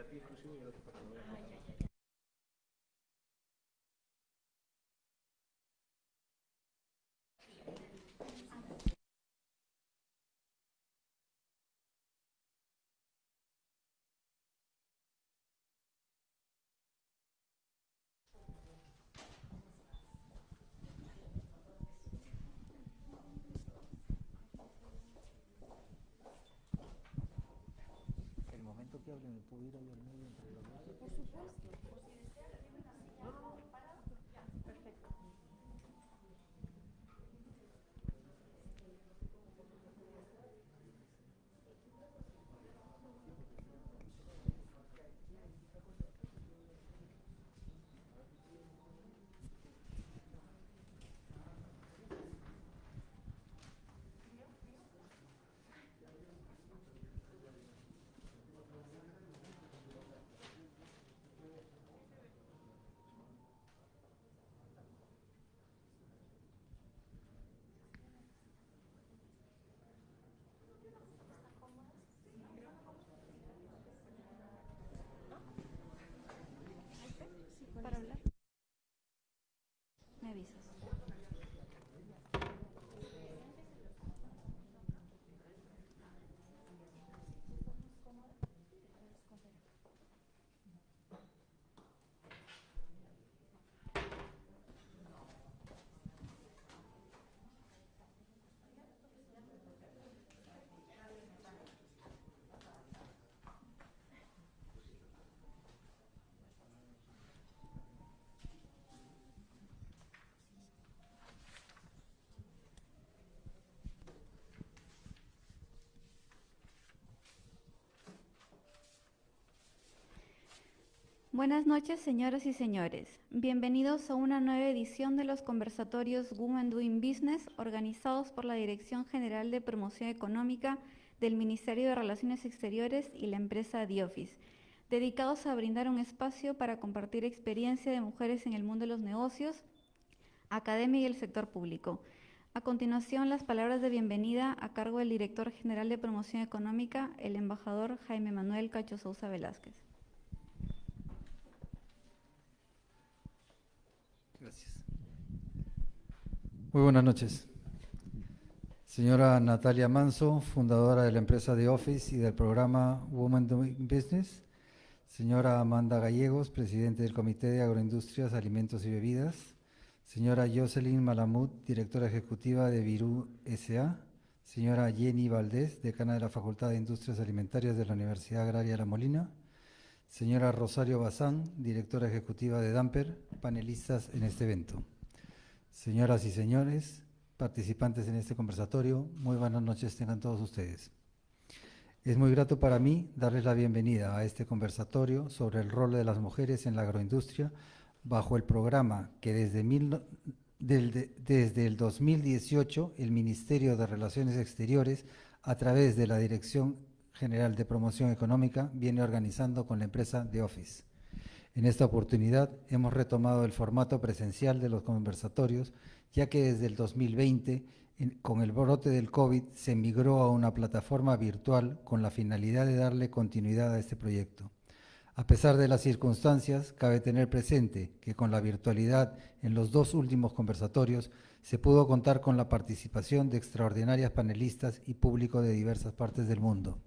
para ti exclusivo y el otro para Buenas noches, señoras y señores. Bienvenidos a una nueva edición de los conversatorios Women Doing Business organizados por la Dirección General de Promoción Económica del Ministerio de Relaciones Exteriores y la empresa The Office, dedicados a brindar un espacio para compartir experiencia de mujeres en el mundo de los negocios, academia y el sector público. A continuación, las palabras de bienvenida a cargo del Director General de Promoción Económica, el embajador Jaime Manuel Cacho Sousa Velázquez. Gracias. Muy buenas noches. Señora Natalia Manso, fundadora de la empresa The Office y del programa Women Doing Business. Señora Amanda Gallegos, presidente del Comité de Agroindustrias, Alimentos y Bebidas. Señora Jocelyn Malamud, directora ejecutiva de Virú S.A. Señora Jenny Valdés, decana de la Facultad de Industrias Alimentarias de la Universidad Agraria La Molina. Señora Rosario Bazán, directora ejecutiva de Damper, panelistas en este evento. Señoras y señores, participantes en este conversatorio, muy buenas noches tengan todos ustedes. Es muy grato para mí darles la bienvenida a este conversatorio sobre el rol de las mujeres en la agroindustria bajo el programa que desde, mil del- de- desde el 2018 el Ministerio de Relaciones Exteriores, a través de la Dirección General de Promoción Económica, viene organizando con la empresa The Office. En esta oportunidad hemos retomado el formato presencial de los conversatorios, ya que desde el 2020, en- con el brote del COVID, se migró a una plataforma virtual con la finalidad de darle continuidad a este proyecto. A pesar de las circunstancias, cabe tener presente que con la virtualidad en los dos últimos conversatorios se pudo contar con la participación de extraordinarias panelistas y público de diversas partes del mundo.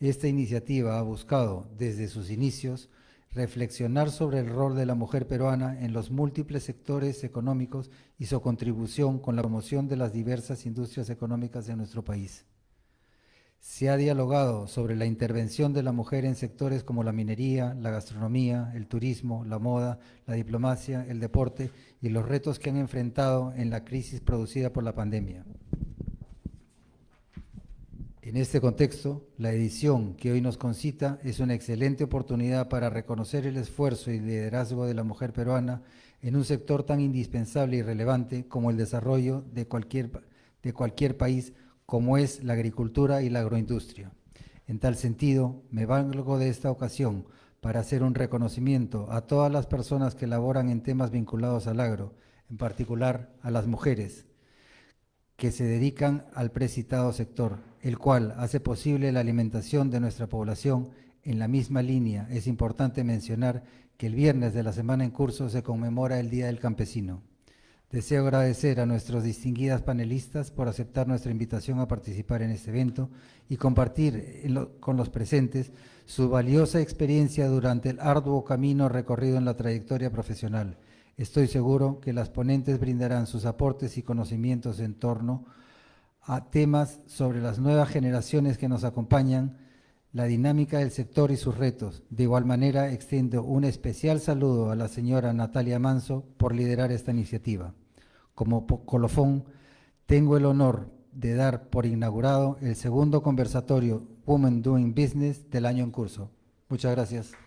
Esta iniciativa ha buscado, desde sus inicios, reflexionar sobre el rol de la mujer peruana en los múltiples sectores económicos y su contribución con la promoción de las diversas industrias económicas de nuestro país. Se ha dialogado sobre la intervención de la mujer en sectores como la minería, la gastronomía, el turismo, la moda, la diplomacia, el deporte y los retos que han enfrentado en la crisis producida por la pandemia. En este contexto, la edición que hoy nos concita es una excelente oportunidad para reconocer el esfuerzo y liderazgo de la mujer peruana en un sector tan indispensable y relevante como el desarrollo de cualquier, de cualquier país, como es la agricultura y la agroindustria. En tal sentido, me valgo de esta ocasión para hacer un reconocimiento a todas las personas que laboran en temas vinculados al agro, en particular a las mujeres, que se dedican al precitado sector, el cual hace posible la alimentación de nuestra población En la misma línea, es importante mencionar que el viernes de la semana en curso se conmemora el Día del Campesino. Deseo agradecer a nuestros distinguidas panelistas por aceptar nuestra invitación a participar en este evento y compartir con los presentes su valiosa experiencia durante el arduo camino recorrido en la trayectoria profesional. Estoy seguro que las ponentes brindarán sus aportes y conocimientos en torno a temas sobre las nuevas generaciones que nos acompañan, la dinámica del sector y sus retos. De igual manera, extiendo un especial saludo a la señora Natalia Manso por liderar esta iniciativa. Como colofón, tengo el honor de dar por inaugurado el segundo conversatorio Women Doing Business del año en curso. Muchas gracias.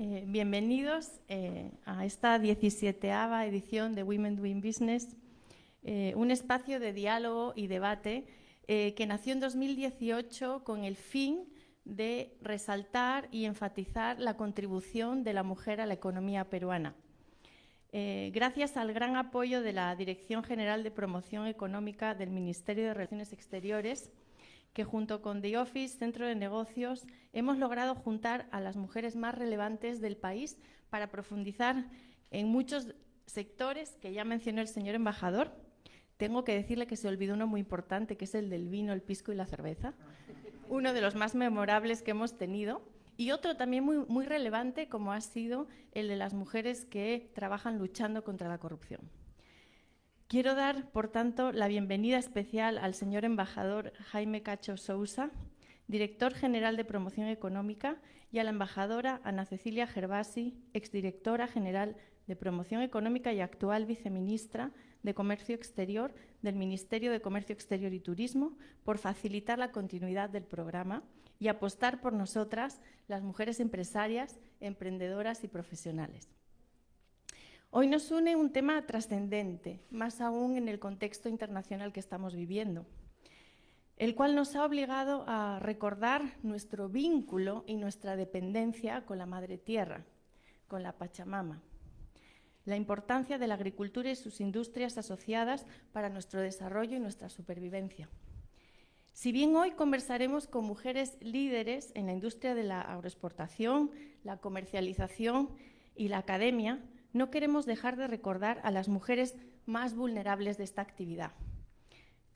Eh, bienvenidos eh, a esta 17 edición de Women Doing Business, eh, un espacio de diálogo y debate que nació en 2018 con el fin de resaltar y enfatizar la contribución de la mujer a la economía peruana. gracias al gran apoyo de la Dirección General de Promoción Económica del Ministerio de Relaciones Exteriores, que junto con The Office, Centro de Negocios, hemos logrado juntar a las mujeres más relevantes del país para profundizar en muchos sectores que ya mencionó el señor embajador. Tengo que decirle que se olvidó uno muy importante, que es el del vino, el pisco y la cerveza, uno de los más memorables que hemos tenido. Y otro también muy, muy relevante, como ha sido el de las mujeres que trabajan luchando contra la corrupción. Quiero dar, por tanto, la bienvenida especial al señor embajador Jaime Cacho Sousa, director general de Promoción Económica, y a la embajadora Ana Cecilia Gervasi, exdirectora general de Promoción Económica y actual viceministra de Comercio Exterior del Ministerio de Comercio Exterior y Turismo, por facilitar la continuidad del programa y apostar por nosotras, las mujeres empresarias, emprendedoras y profesionales. Hoy nos une un tema trascendente, más aún en el contexto internacional que estamos viviendo, el cual nos ha obligado a recordar nuestro vínculo y nuestra dependencia con la Madre Tierra, con la Pachamama, la importancia de la agricultura y sus industrias asociadas para nuestro desarrollo y nuestra supervivencia. Si bien hoy conversaremos con mujeres líderes en la industria de la agroexportación, la comercialización y la academia, no queremos dejar de recordar a las mujeres más vulnerables de esta actividad.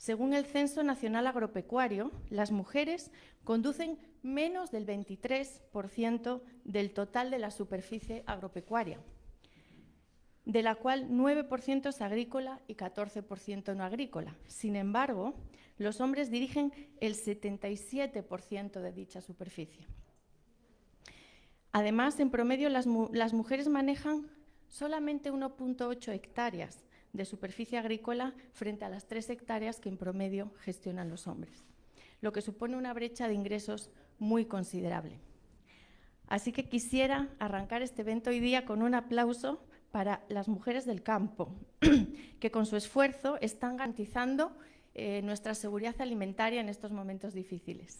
Según el Censo Nacional Agropecuario, las mujeres conducen menos del 23% del total de la superficie agropecuaria, de la cual 9% es agrícola y 14% no agrícola. Sin embargo, los hombres dirigen el 77% de dicha superficie. Además, en promedio, las, las mujeres manejan solamente 1.8 hectáreas de superficie agrícola frente a las 3 hectáreas que en promedio gestionan los hombres, lo que supone una brecha de ingresos muy considerable. Así que quisiera arrancar este evento hoy día con un aplauso para las mujeres del campo, que con su esfuerzo están garantizando eh, nuestra seguridad alimentaria en estos momentos difíciles.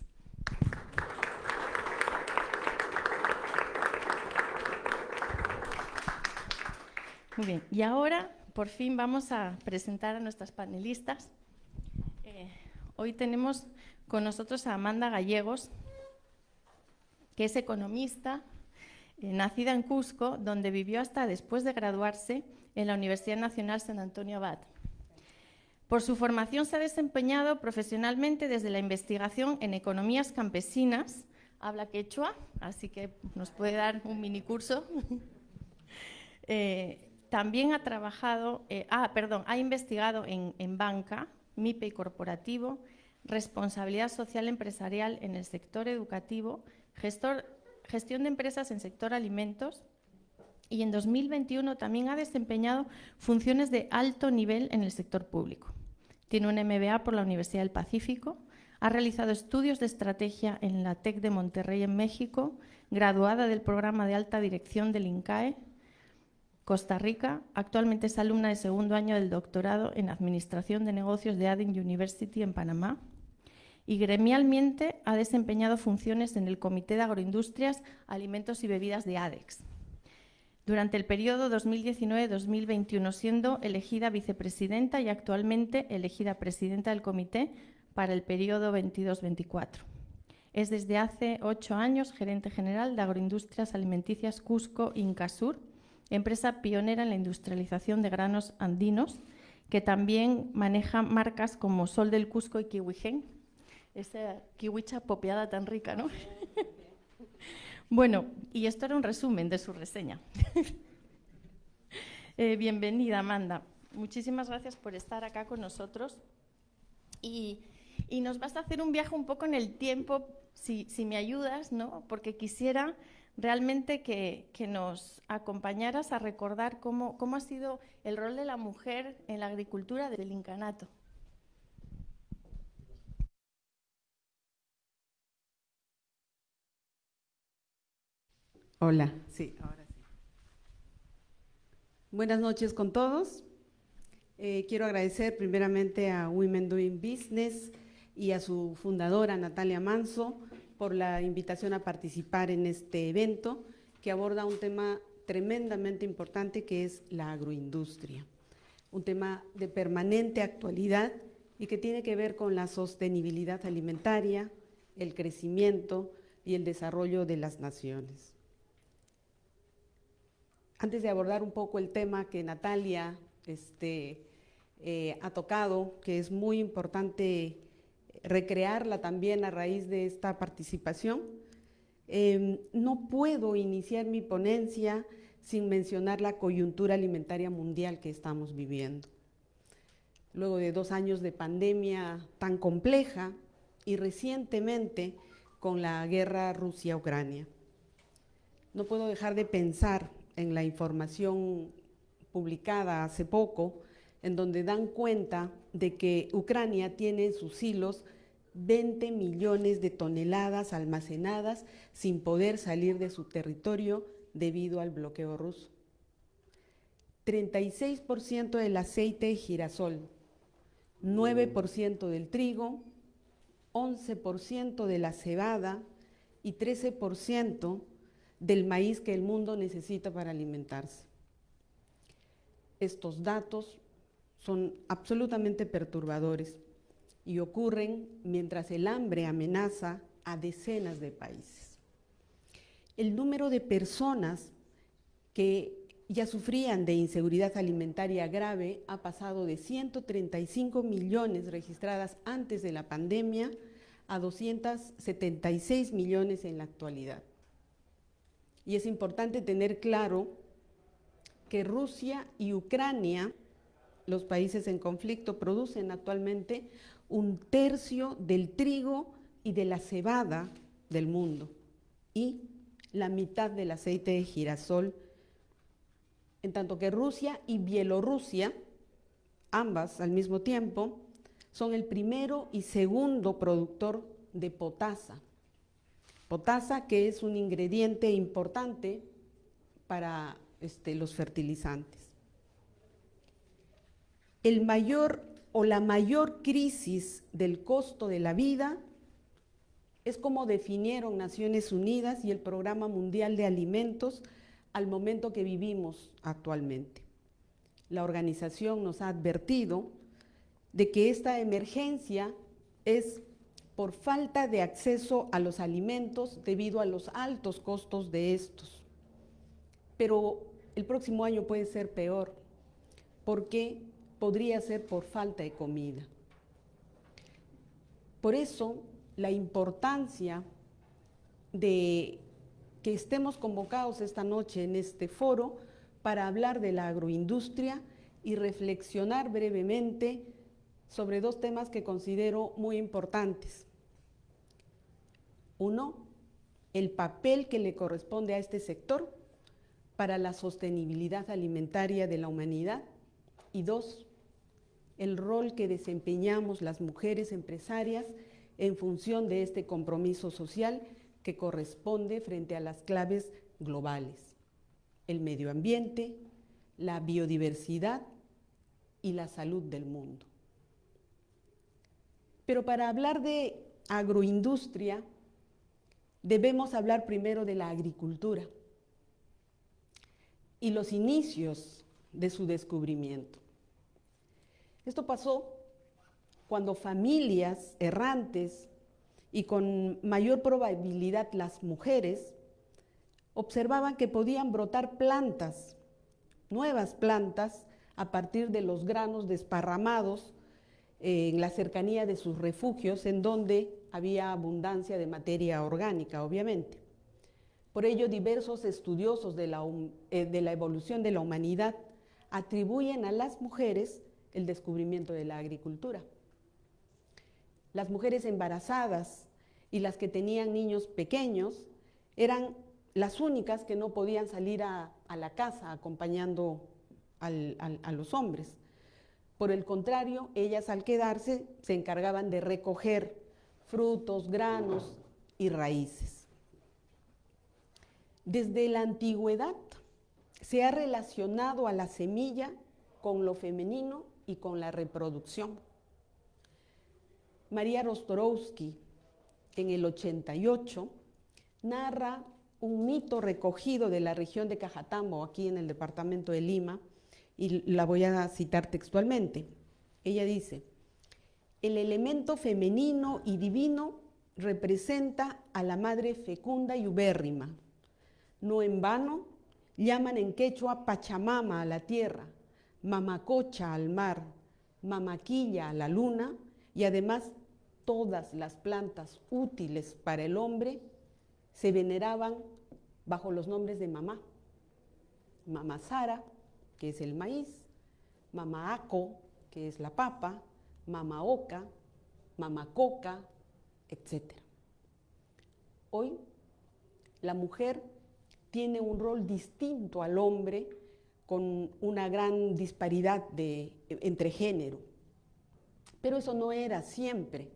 Muy bien, y ahora por fin vamos a presentar a nuestras panelistas. Eh, hoy tenemos con nosotros a Amanda Gallegos, que es economista, eh, nacida en Cusco, donde vivió hasta después de graduarse en la Universidad Nacional San Antonio Abad. Por su formación se ha desempeñado profesionalmente desde la investigación en economías campesinas, habla quechua, así que nos puede dar un mini curso. Eh, también ha trabajado, eh, ah, perdón, ha investigado en, banca, MIPE y corporativo, responsabilidad social empresarial en el sector educativo, gestión de empresas en sector alimentos y en 2021 también ha desempeñado funciones de alto nivel en el sector público. Tiene un MBA por la Universidad del Pacífico, ha realizado estudios de estrategia en la TEC de Monterrey en México, graduada del programa de alta dirección del INCAE Costa Rica. Actualmente es alumna de segundo año del doctorado en Administración de Negocios de Aden University en Panamá. Y gremialmente ha desempeñado funciones en el Comité de Agroindustrias, Alimentos y Bebidas de ADEX. durante el periodo 2019-2021, siendo elegida vicepresidenta y actualmente elegida presidenta del comité para el periodo 22-24. Es desde hace ocho años gerente general de Agroindustrias Alimenticias Cusco Incasur, empresa pionera en la industrialización de granos andinos, que también maneja marcas como Sol del Cusco y Kiwigen. Esa kiwicha popeada tan rica, ¿no? bueno, y esto era un resumen de su reseña. Eh, bienvenida, Amanda. Muchísimas gracias por estar acá con nosotros. Y, nos vas a hacer un viaje un poco en el tiempo, si, si me ayudas, ¿no? Porque quisiera realmente que, nos acompañaras a recordar cómo, ha sido el rol de la mujer en la agricultura del incanato. Hola, sí, ahora sí. Buenas noches con todos. Eh, quiero agradecer primeramente a Women Doing Business y a su fundadora Natalia Manso por la invitación a participar en este evento que aborda un tema tremendamente importante que es la agroindustria, un tema de permanente actualidad y que tiene que ver con la sostenibilidad alimentaria, el crecimiento y el desarrollo de las naciones. Antes de abordar un poco el tema que Natalia este, eh, ha tocado, que es muy importante recrearla también a raíz de esta participación. Em, no puedo iniciar mi ponencia sin mencionar la coyuntura alimentaria mundial que estamos viviendo. Luego de dos años de pandemia tan compleja y recientemente con la guerra Rusia-Ucrania. No puedo dejar de pensar en la información publicada hace poco en donde dan cuenta de que Ucrania tiene en sus hilos 20 millones de toneladas almacenadas sin poder salir de su territorio debido al bloqueo ruso. 36% del aceite de girasol, 9% del trigo, 11% de la cebada y 13% del maíz que el mundo necesita para alimentarse. Estos datos son absolutamente perturbadores y ocurren mientras el hambre amenaza a decenas de países. El número de personas que ya sufrían de inseguridad alimentaria grave ha pasado de 135 millones registradas antes de la pandemia a 276 millones en la actualidad. Y es importante tener claro que Rusia y Ucrania los países en conflicto producen actualmente un tercio del trigo y de la cebada del mundo y la mitad del aceite de girasol, en tanto que Rusia y Bielorrusia, ambas al mismo tiempo, son el primero y segundo productor de potasa. Potasa que es un ingrediente importante para este, los fertilizantes el mayor o la mayor crisis del costo de la vida es como definieron Naciones Unidas y el Programa Mundial de Alimentos al momento que vivimos actualmente. La organización nos ha advertido de que esta emergencia es por falta de acceso a los alimentos debido a los altos costos de estos. Pero el próximo año puede ser peor, porque podría ser por falta de comida. Por eso, la importancia de que estemos convocados esta noche en este foro para hablar de la agroindustria y reflexionar brevemente sobre dos temas que considero muy importantes. Uno, el papel que le corresponde a este sector para la sostenibilidad alimentaria de la humanidad. Y dos, el rol que desempeñamos las mujeres empresarias en función de este compromiso social que corresponde frente a las claves globales, el medio ambiente, la biodiversidad y la salud del mundo. Pero para hablar de agroindustria, debemos hablar primero de la agricultura. y los inicios de su descubrimiento. Esto pasó cuando familias errantes y con mayor probabilidad las mujeres observaban que podían brotar plantas, nuevas plantas, a partir de los granos desparramados en la cercanía de sus refugios, en donde había abundancia de materia orgánica, obviamente. Por ello, diversos estudiosos de la, eh, de la, evolución de la humanidad atribuyen a las mujeres el descubrimiento de la agricultura. Las mujeres embarazadas y las que tenían niños pequeños eran las únicas que no podían salir a, la casa acompañando a los hombres. Por el contrario, ellas al quedarse se encargaban de recoger frutos, granos y raíces. Desde la antigüedad se ha relacionado a la semilla con lo femenino y con la reproducción. María Rostorowski, en el 88, narra un mito recogido de la región de Cajatambo, aquí en el departamento de Lima, y la voy a citar textualmente. Ella dice, el elemento femenino y divino representa a la madre fecunda y ubérrima. No en vano llaman en quechua Pachamama a la tierra, Mamacocha al mar, Mamaquilla a la luna y además todas las plantas útiles para el hombre se veneraban bajo los nombres de mamá. Mamá Sara, que es el maíz, mamá Aco, que es la papa, mamá Oca, mamá etc. Hoy la mujer tiene un rol distinto al hombre con una gran disparidad de, entre género. Pero eso no era siempre.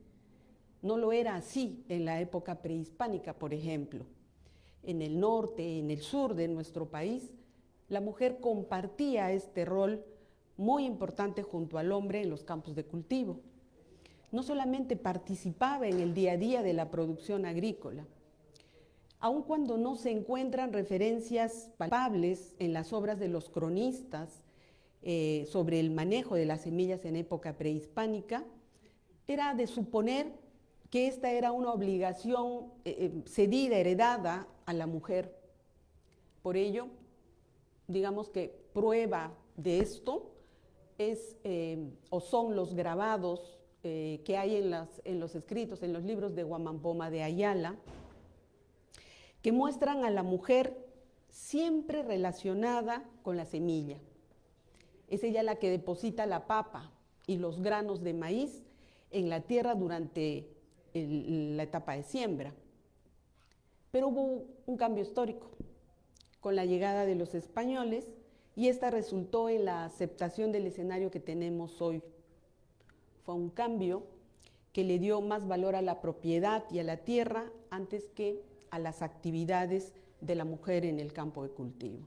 No lo era así en la época prehispánica, por ejemplo. En el norte, en el sur de nuestro país, la mujer compartía este rol muy importante junto al hombre en los campos de cultivo. No solamente participaba en el día a día de la producción agrícola, aun cuando no se encuentran referencias palpables en las obras de los cronistas eh, sobre el manejo de las semillas en época prehispánica, era de suponer que esta era una obligación eh, eh, cedida, heredada a la mujer. Por ello, digamos que prueba de esto es o son los grabados que hay en, en los escritos, en los libros de Guamampoma de Ayala, que muestran a la mujer siempre relacionada con la semilla. Es ella la que deposita la papa y los granos de maíz en la tierra durante la etapa de siembra. Pero hubo un cambio histórico con la llegada de los españoles y esta resultó en la aceptación del escenario que tenemos hoy. Fue un cambio que le dio más valor a la propiedad y a la tierra antes que a las actividades de la mujer en el campo de cultivo.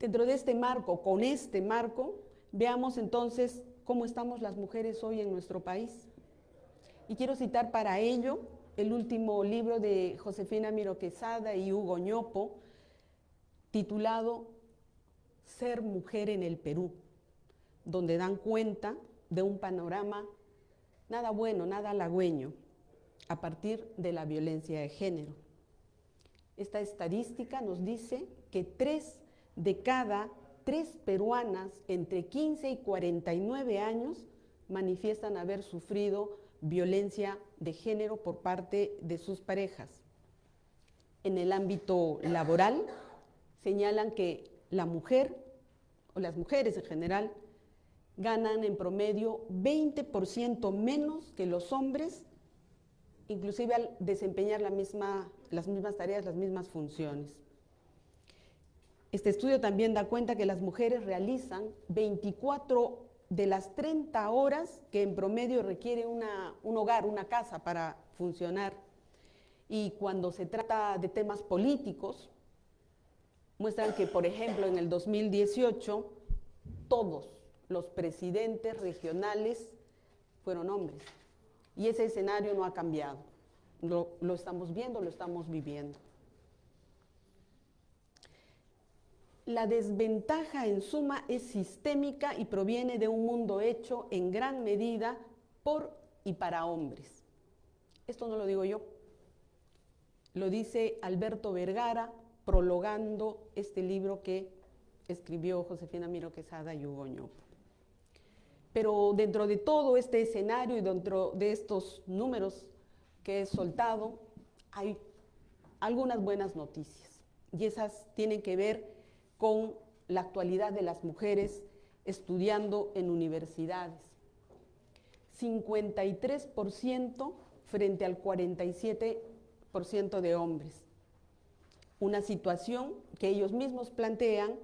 Dentro de este marco, con este marco, veamos entonces cómo estamos las mujeres hoy en nuestro país. Y quiero citar para ello el último libro de Josefina Miro Quesada y Hugo Ñopo, titulado Ser mujer en el Perú, donde dan cuenta de un panorama nada bueno, nada halagüeño, a partir de la violencia de género. Esta estadística nos dice que tres de cada tres peruanas entre 15 y 49 años manifiestan haber sufrido violencia de género por parte de sus parejas. En el ámbito laboral señalan que la mujer, o las mujeres en general, ganan en promedio 20% menos que los hombres inclusive al desempeñar las mismas tareas, las mismas funciones. Este estudio también da cuenta que las mujeres realizan 24 de las 30 horas que en promedio requiere un hogar, una casa para funcionar. Y cuando se trata de temas políticos, muestran que, por ejemplo, en el 2018, todos los presidentes regionales fueron hombres. Y ese escenario no ha cambiado. Lo, estamos viendo, lo estamos viviendo. la desventaja en suma es sistémica y proviene de un mundo hecho en gran medida por y para hombres. Esto no lo digo yo, lo dice Alberto Vergara prologando este libro que escribió Josefina Miro Quesada y Hugo. Pero dentro de todo este escenario y dentro de estos números que he soltado, hay algunas buenas noticias. Y esas tienen que ver con la actualidad de las mujeres estudiando en universidades. 53% frente al 47% de hombres. Una situación que ellos mismos plantean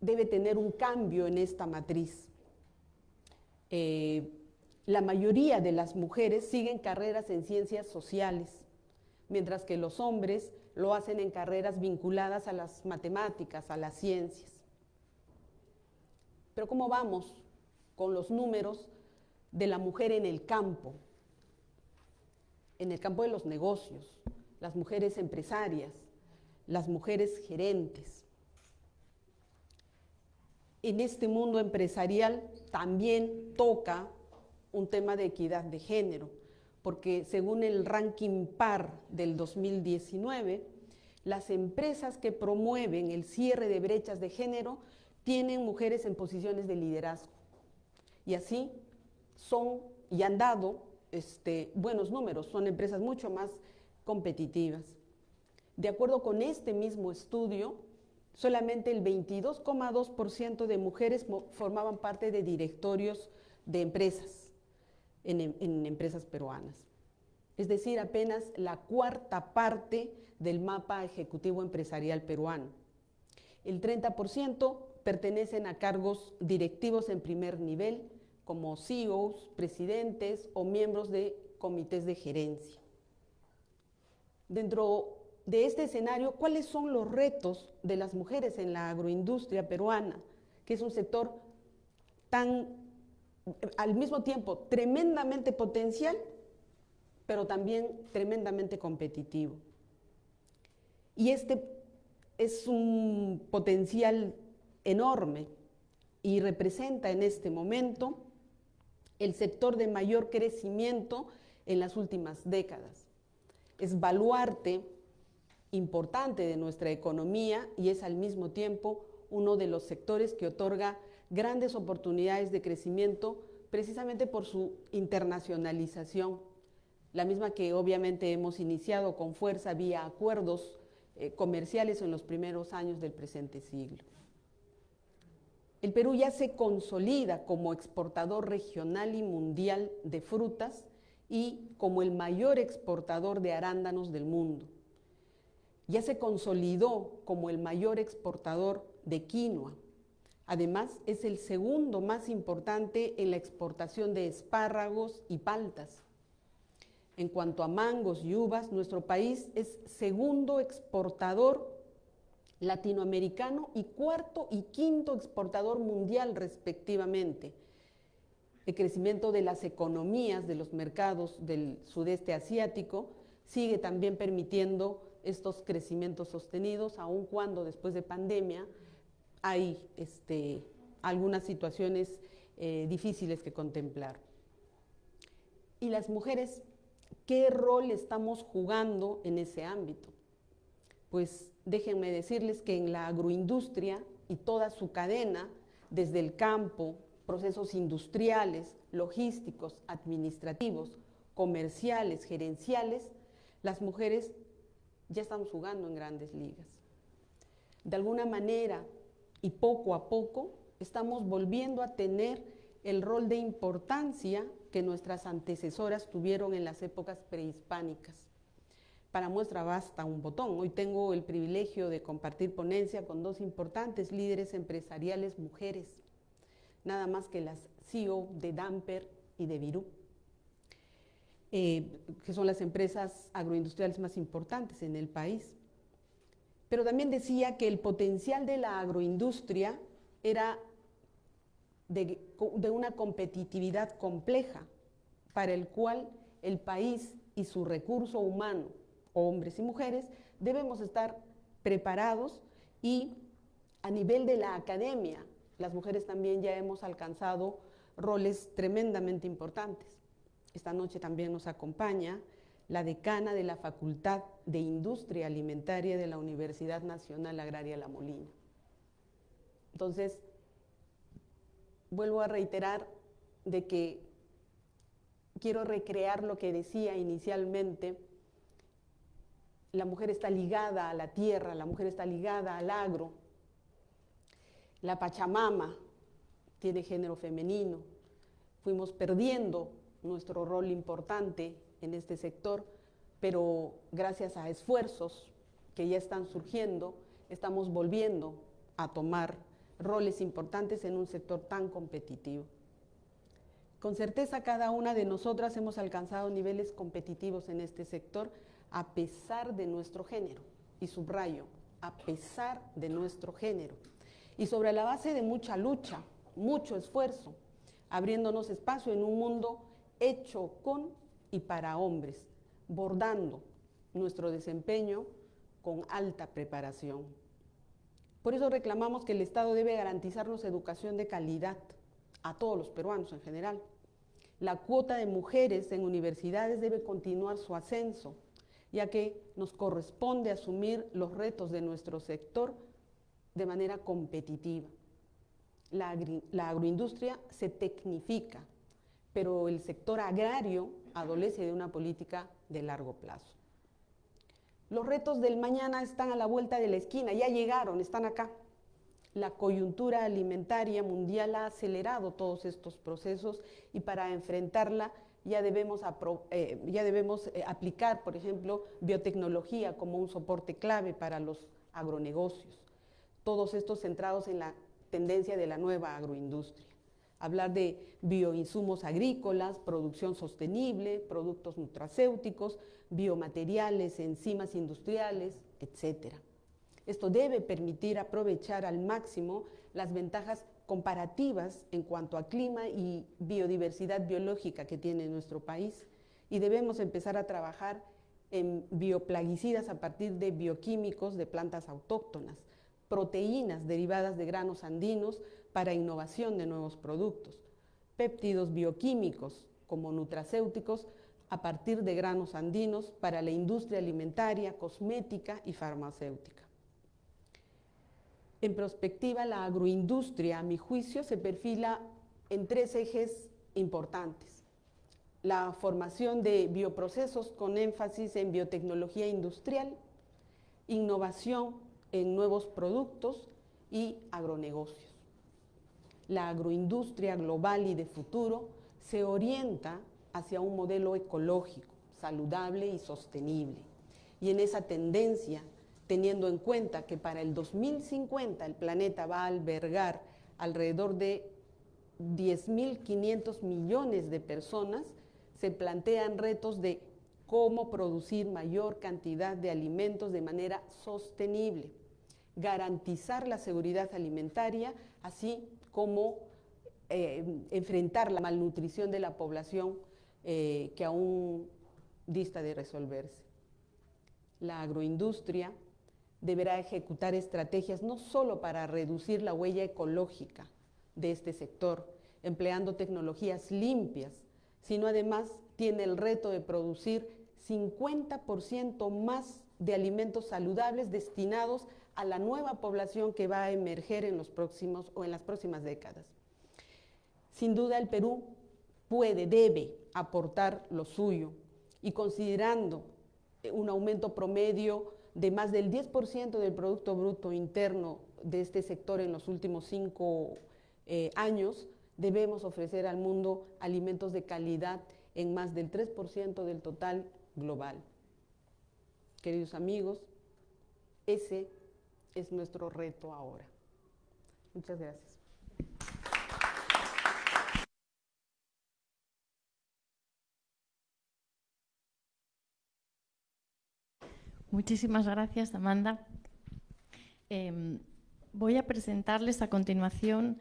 debe tener un cambio en esta matriz. Eh, la mayoría de las mujeres siguen carreras en ciencias sociales, mientras que los hombres lo hacen en carreras vinculadas a las matemáticas, a las ciencias. Pero ¿cómo vamos con los números de la mujer en el campo? En el campo de los negocios, las mujeres empresarias, las mujeres gerentes. En este mundo empresarial también toca un tema de equidad de género porque según el ranking PAR del 2019, las empresas que promueven el cierre de brechas de género tienen mujeres en posiciones de liderazgo. Y así son y han dado este, buenos números, son empresas mucho más competitivas. De acuerdo con este mismo estudio, solamente el 22,2% de mujeres formaban parte de directorios de empresas en, empresas peruanas. Es decir, apenas la cuarta parte del mapa ejecutivo empresarial peruano. El 30% pertenecen a cargos directivos en primer nivel, como CEOs, presidentes o miembros de comités de gerencia. Dentro de este escenario, ¿cuáles son los retos de las mujeres en la agroindustria peruana, que es un sector tan al mismo tiempo tremendamente potencial, pero también tremendamente competitivo. Y este es un potencial enorme y representa en este momento el sector de mayor crecimiento en las últimas décadas. Es baluarte importante de nuestra economía y es al mismo tiempo uno de los sectores que otorga grandes oportunidades de crecimiento precisamente por su internacionalización, la misma que obviamente hemos iniciado con fuerza vía acuerdos eh, comerciales en los primeros años del presente siglo. El Perú ya se consolida como exportador regional y mundial de frutas y como el mayor exportador de arándanos del mundo. Ya se consolidó como el mayor exportador de quinoa, Además, es el segundo más importante en la exportación de espárragos y paltas. En cuanto a mangos y uvas, nuestro país es segundo exportador latinoamericano y cuarto y quinto exportador mundial respectivamente. El crecimiento de las economías de los mercados del sudeste asiático sigue también permitiendo estos crecimientos sostenidos, aun cuando después de pandemia hay este, algunas situaciones eh, difíciles que contemplar. ¿Y las mujeres qué rol estamos jugando en ese ámbito? Pues déjenme decirles que en la agroindustria y toda su cadena, desde el campo, procesos industriales, logísticos, administrativos, comerciales, gerenciales, las mujeres ya estamos jugando en grandes ligas. De alguna manera, y poco a poco estamos volviendo a tener el rol de importancia que nuestras antecesoras tuvieron en las épocas prehispánicas. Para muestra basta un botón. Hoy tengo el privilegio de compartir ponencia con dos importantes líderes empresariales mujeres, nada más que las CEO de Damper y de Virú, eh, que son las empresas agroindustriales más importantes en el país pero también decía que el potencial de la agroindustria era de, una competitividad compleja para el cual el país y su recurso humano, hombres y mujeres, debemos estar preparados y A nivel de la academia, las mujeres también ya hemos alcanzado roles tremendamente importantes. Esta noche también nos acompaña la decana de la Facultad de Industria Alimentaria de la Universidad Nacional Agraria La Molina. Entonces, vuelvo a reiterar de que quiero recrear lo que decía inicialmente, la mujer está ligada a la tierra, la mujer está ligada al agro, la Pachamama tiene género femenino, fuimos perdiendo nuestro rol importante en este sector, pero gracias a esfuerzos que ya están surgiendo, estamos volviendo a tomar roles importantes en un sector tan competitivo. Con certeza cada una de nosotras hemos alcanzado niveles competitivos en este sector a pesar de nuestro género, y subrayo, a pesar de nuestro género, y sobre la base de mucha lucha, mucho esfuerzo, abriéndonos espacio en un mundo hecho con y para hombres, bordando nuestro desempeño con alta preparación. Por eso reclamamos que el Estado debe garantizarnos educación de calidad a todos los peruanos en general. La cuota de mujeres en universidades debe continuar su ascenso, ya que nos corresponde asumir los retos de nuestro sector de manera competitiva. La, agroindustria se tecnifica, pero el sector agrario adolece de una política de largo plazo. Los retos del mañana están a la vuelta de la esquina, ya llegaron, están acá. La coyuntura alimentaria mundial ha acelerado todos estos procesos y para enfrentarla ya debemos, eh, ya debemos eh, aplicar, por ejemplo, biotecnología como un soporte clave para los agronegocios. Todos estos centrados en la tendencia de la nueva agroindustria. Hablar de bioinsumos agrícolas, producción sostenible, productos nutracéuticos, biomateriales, enzimas industriales, etc. Esto debe permitir aprovechar al máximo las ventajas comparativas en cuanto a clima y biodiversidad biológica que tiene nuestro país y debemos empezar a trabajar en bioplaguicidas a partir de bioquímicos de plantas autóctonas, proteínas derivadas de granos andinos para innovación de nuevos productos, péptidos bioquímicos como nutracéuticos a partir de granos andinos para la industria alimentaria, cosmética y farmacéutica. En perspectiva, la agroindustria, a mi juicio, se perfila en tres ejes importantes. La formación de bioprocesos con énfasis en biotecnología industrial, innovación en nuevos productos y agronegocios. La agroindustria global y de futuro se orienta hacia un modelo ecológico, saludable y sostenible. Y en esa tendencia, teniendo en cuenta que para el 2050 el planeta va a albergar alrededor de 10.500 millones de personas, se plantean retos de cómo producir mayor cantidad de alimentos de manera sostenible, garantizar la seguridad alimentaria, así como eh, enfrentar la malnutrición de la población eh, que aún dista de resolverse. La agroindustria deberá ejecutar estrategias no solo para reducir la huella ecológica de este sector, empleando tecnologías limpias, sino además tiene el reto de producir 50% más de alimentos saludables destinados a la nueva población que va a emerger en los próximos o en las próximas décadas. Sin duda el Perú puede, debe aportar lo suyo y considerando un aumento promedio de más del 10% del Producto Bruto Interno de este sector en los últimos cinco eh, años, debemos ofrecer al mundo alimentos de calidad en más del 3% del total global. Queridos amigos, ese es nuestro reto ahora. Muchas gracias. Muchísimas gracias, Amanda. Em, voy a presentarles a continuación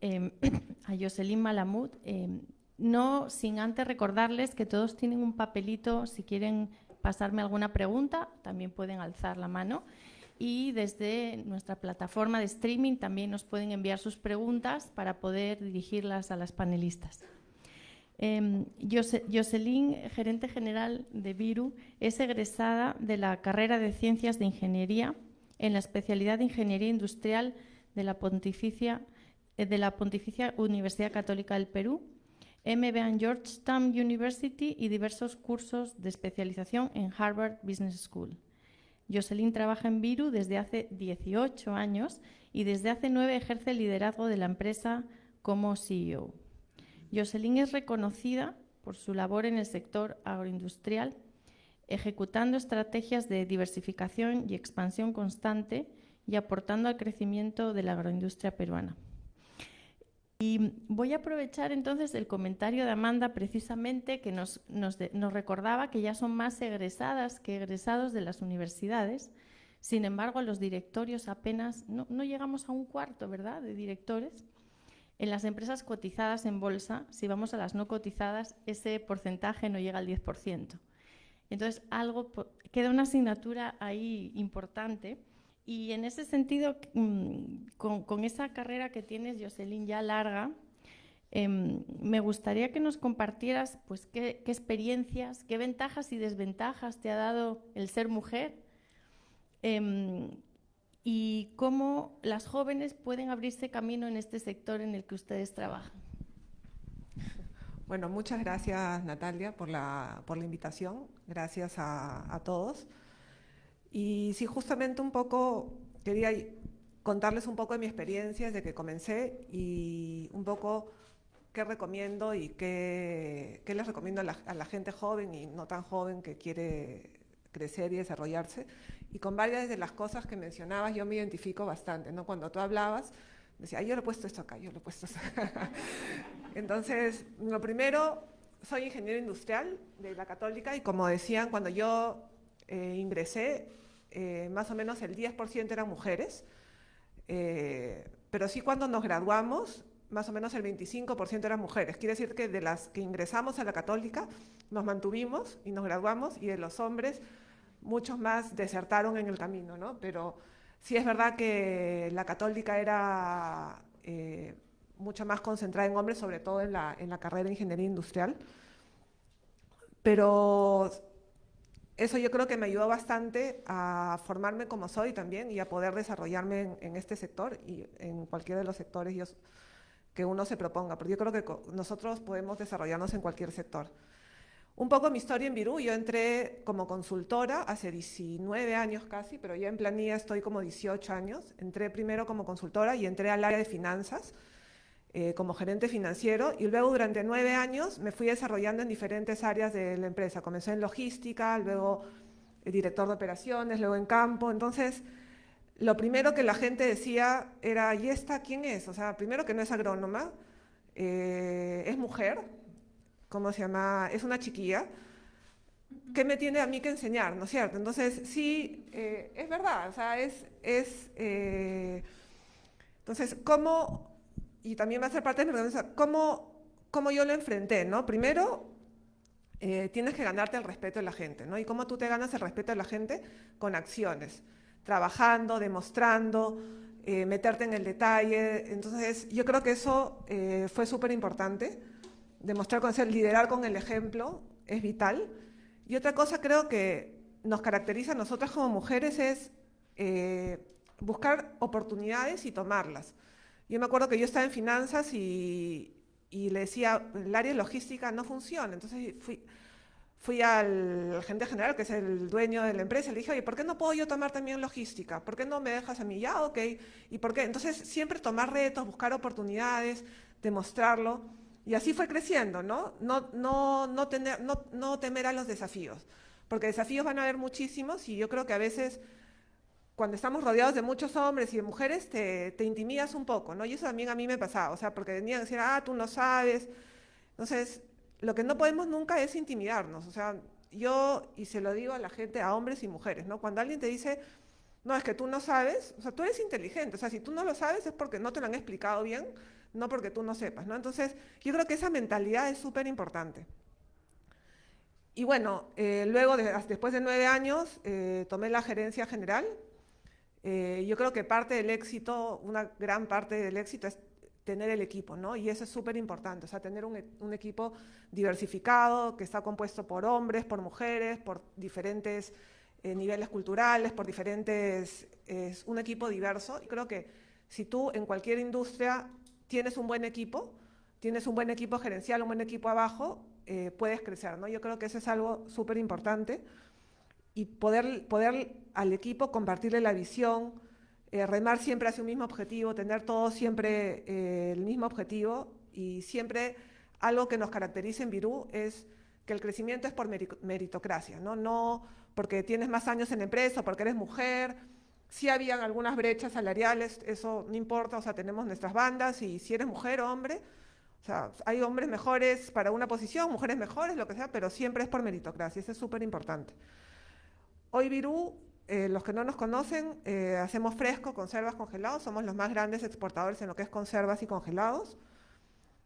em, a Jocelyn Malamud, em, no sin antes recordarles que todos tienen un papelito, si quieren pasarme alguna pregunta, también pueden alzar la mano. Y desde nuestra plataforma de streaming también nos pueden enviar sus preguntas para poder dirigirlas a las panelistas. Eh, Jocelyn, gerente general de Viru, es egresada de la carrera de Ciencias de Ingeniería en la especialidad de Ingeniería Industrial de la Pontificia, eh, de la Pontificia Universidad Católica del Perú, MBA en Georgetown University y diversos cursos de especialización en Harvard Business School. Jocelyn trabaja en Viru desde hace 18 años y desde hace 9 ejerce el liderazgo de la empresa como CEO. Jocelyn es reconocida por su labor en el sector agroindustrial, ejecutando estrategias de diversificación y expansión constante y aportando al crecimiento de la agroindustria peruana. Y voy a aprovechar entonces el comentario de Amanda precisamente que nos, recordaba que ya son más egresadas que egresados de las universidades. Sin embargo, los directorios apenas, no, llegamos a un cuarto, ¿verdad?, de directores. En las empresas cotizadas en bolsa, si vamos a las no cotizadas, ese porcentaje no llega al 10%. Entonces, algo, queda una asignatura ahí importante. Y en ese sentido, mm, con, esa carrera que tienes, Jocelyn, ya larga, em, me gustaría que nos compartieras pues, qué, experiencias, qué ventajas y desventajas te ha dado el ser mujer em, y cómo las jóvenes pueden abrirse camino en este sector en el que ustedes trabajan. Bueno, muchas gracias Natalia por la, por la invitación, gracias a, todos. Y sí, justamente un poco quería contarles un poco de mi experiencia desde que comencé y un poco qué recomiendo y qué, qué les recomiendo a la, a la gente joven y no tan joven que quiere crecer y desarrollarse y con varias de las cosas que mencionabas yo me identifico bastante, ¿no? Cuando tú hablabas, decía, yo lo he puesto esto acá, yo lo he puesto esto acá. Entonces, lo primero, soy ingeniero industrial de la Católica y como decían, cuando yo eh, ingresé, eh, más o menos el 10% eran mujeres, eh, pero sí cuando nos graduamos, más o menos el 25% eran mujeres. Quiere decir que de las que ingresamos a la Católica, nos mantuvimos y nos graduamos y de los hombres muchos más desertaron en el camino, ¿no? Pero sí es verdad que la católica era eh, mucho más concentrada en hombres, sobre todo en la, carrera de ingeniería industrial. Pero eso yo creo que me ayudó bastante a formarme como soy también y a poder desarrollarme en, este sector y en cualquiera de los sectores que uno se proponga, porque yo creo que nosotros podemos desarrollarnos en cualquier sector. Un poco mi historia en Virú, yo entré como consultora hace 19 años casi, pero ya en planilla estoy como 18 años. Entré primero como consultora y entré al área de finanzas eh, como gerente financiero y luego durante nueve años me fui desarrollando en diferentes áreas de la empresa. Comencé en logística, luego director de operaciones, luego en campo. Entonces, lo primero que la gente decía era, ¿y esta quién es? O sea, primero que no es agrónoma, eh, es mujer, ¿cómo se llama? Es una chiquilla. ¿Qué me tiene a mí que enseñar, no es cierto? Entonces, sí, eh, es verdad, o sea, es... es eh, entonces, ¿cómo, y también va a ser parte de mi organización, cómo, cómo yo lo enfrenté, ¿no? Primero, eh, tienes que ganarte el respeto de la gente, ¿no? Y cómo tú te ganas el respeto de la gente con acciones, trabajando, demostrando, meterte en el detalle. Entonces, yo creo que eso fue súper importante demostrar con ser, liderar con el ejemplo es vital. Y otra cosa creo que nos caracteriza a nosotras como mujeres es eh, buscar oportunidades y tomarlas. Yo me acuerdo que yo estaba en finanzas y, y le decía, el área de logística no funciona. Entonces fui, fui al gerente general, que es el dueño de la empresa, y le dije, oye, ¿por qué no puedo yo tomar también logística? ¿Por qué no me dejas a mí? Ya, ok. ¿Y por qué? Entonces siempre tomar retos, buscar oportunidades, demostrarlo. Y así fue creciendo, ¿no? No, no, no, tener, no, no temer a los desafíos, porque desafíos van a haber muchísimos y yo creo que a veces cuando estamos rodeados de muchos hombres y de mujeres te, intimidas un poco, ¿no? Y eso también a mí me pasaba, o sea, porque venían a decir, ah, tú no sabes. Entonces, lo que no podemos nunca es intimidarnos, o sea, yo, y se lo digo a la gente, a hombres y mujeres, ¿no? Cuando alguien te dice, no, es que tú no sabes, o sea, tú eres inteligente, o sea, si tú no lo sabes es porque no te lo han explicado bien, no porque tú no sepas, ¿no? Entonces, yo creo que esa mentalidad es súper importante. Y bueno, eh, luego, después de nueve años, eh, tomé la gerencia general Eh, yo creo que parte del éxito, una gran parte del éxito es tener el equipo, ¿no? Y eso es súper importante, o sea, tener un, un, equipo diversificado, que está compuesto por hombres, por mujeres, por diferentes eh, niveles culturales, por diferentes, es un equipo diverso. Y creo que si tú en cualquier industria tienes un buen equipo, tienes un buen equipo gerencial, un buen equipo abajo, eh, puedes crecer, ¿no? Yo creo que eso es algo súper importante y poder, poder al equipo compartirle la visión, eh, remar siempre hacia un mismo objetivo, tener todos siempre eh, el mismo objetivo y siempre algo que nos caracteriza en Virú es que el crecimiento es por meritocracia, ¿no? no porque tienes más años en empresa, porque eres mujer, sí habían algunas brechas salariales, eso no importa, o sea, tenemos nuestras bandas y si eres mujer o hombre, o sea, hay hombres mejores para una posición, mujeres mejores, lo que sea, pero siempre es por meritocracia, eso es súper importante. Hoy Virú, eh, los que no nos conocen, eh, hacemos fresco, conservas, congelados, somos los más grandes exportadores en lo que es conservas y congelados.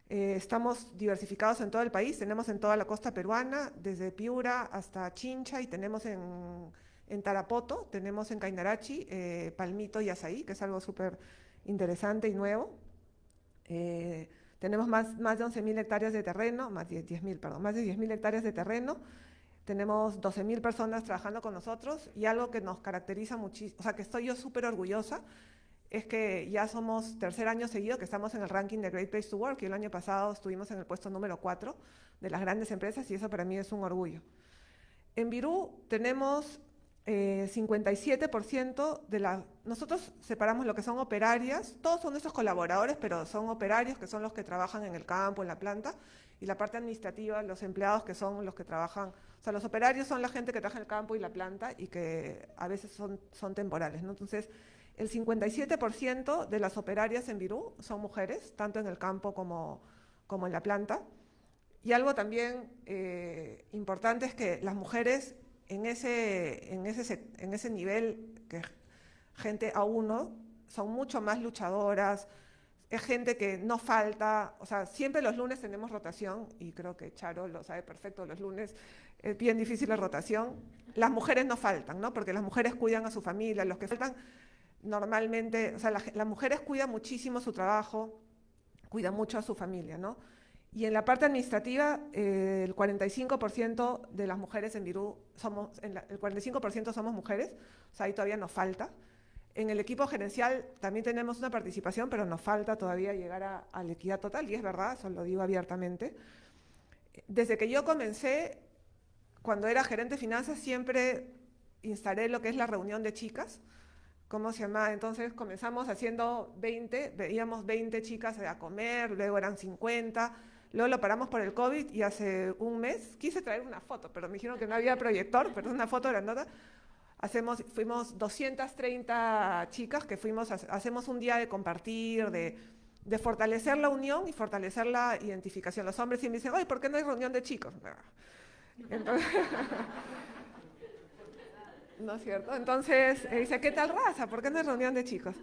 Eh, estamos diversificados en todo el país, tenemos en toda la costa peruana, desde Piura hasta Chincha y tenemos en, en Tarapoto, tenemos en Cainarachi, Palmito y Azaí, que es algo súper interesante y nuevo. Tenemos más, más de 11.000 hectáreas de terreno, más de 10.000, perdón, más de 10.000 hectáreas de terreno. Tenemos 12.000 personas trabajando con nosotros y algo que nos caracteriza muchísimo, o sea, que estoy yo súper orgullosa, es que ya somos tercer año seguido que estamos en el ranking de Great Place to Work y el año pasado estuvimos en el puesto número 4 de las grandes empresas y eso para mí es un orgullo. En Virú tenemos 57% eh, de las... Nosotros separamos lo que son operarias, todos son nuestros colaboradores, pero son operarios que son los que trabajan en el campo, en la planta, y la parte administrativa, los empleados que son los que trabajan, o sea, los operarios son la gente que trabaja en el campo y la planta y que a veces son, son temporales, ¿no? Entonces, el 57% de las operarias en Virú son mujeres, tanto en el campo como, como en la planta. Y algo también eh, importante es que las mujeres en ese, en ese, en ese nivel que gente a uno son mucho más luchadoras, es gente que no falta, o sea, siempre los lunes tenemos rotación y creo que Charo lo sabe perfecto, los lunes es bien difícil la rotación. Las mujeres no faltan, ¿no? Porque las mujeres cuidan a su familia, los que faltan normalmente, o sea, las mujeres cuidan muchísimo su trabajo, cuidan mucho a su familia, ¿no? Y en la parte administrativa, eh, el 45% de las mujeres en Virú somos, el 45% somos mujeres, o sea, ahí todavía nos falta. En el equipo gerencial también tenemos una participación, pero nos falta todavía llegar a, la equidad total, y es verdad, eso lo digo abiertamente. Desde que yo comencé, cuando era gerente de finanzas, siempre instalé lo que es la reunión de chicas, ¿cómo se llama? Entonces comenzamos haciendo 20, veíamos 20 chicas a comer, luego eran 50, Luego lo paramos por el COVID y hace un mes quise traer una foto, pero me dijeron que no había proyector, pero una foto grandota. Hacemos, fuimos 230 chicas que fuimos, hacemos un día de compartir, de, fortalecer la unión y fortalecer la identificación. Los hombres me dicen, ¿por qué no hay reunión de chicos? ¿No es cierto? Entonces, dice, ¿qué tal raza? ¿Por qué no hay reunión de chicos?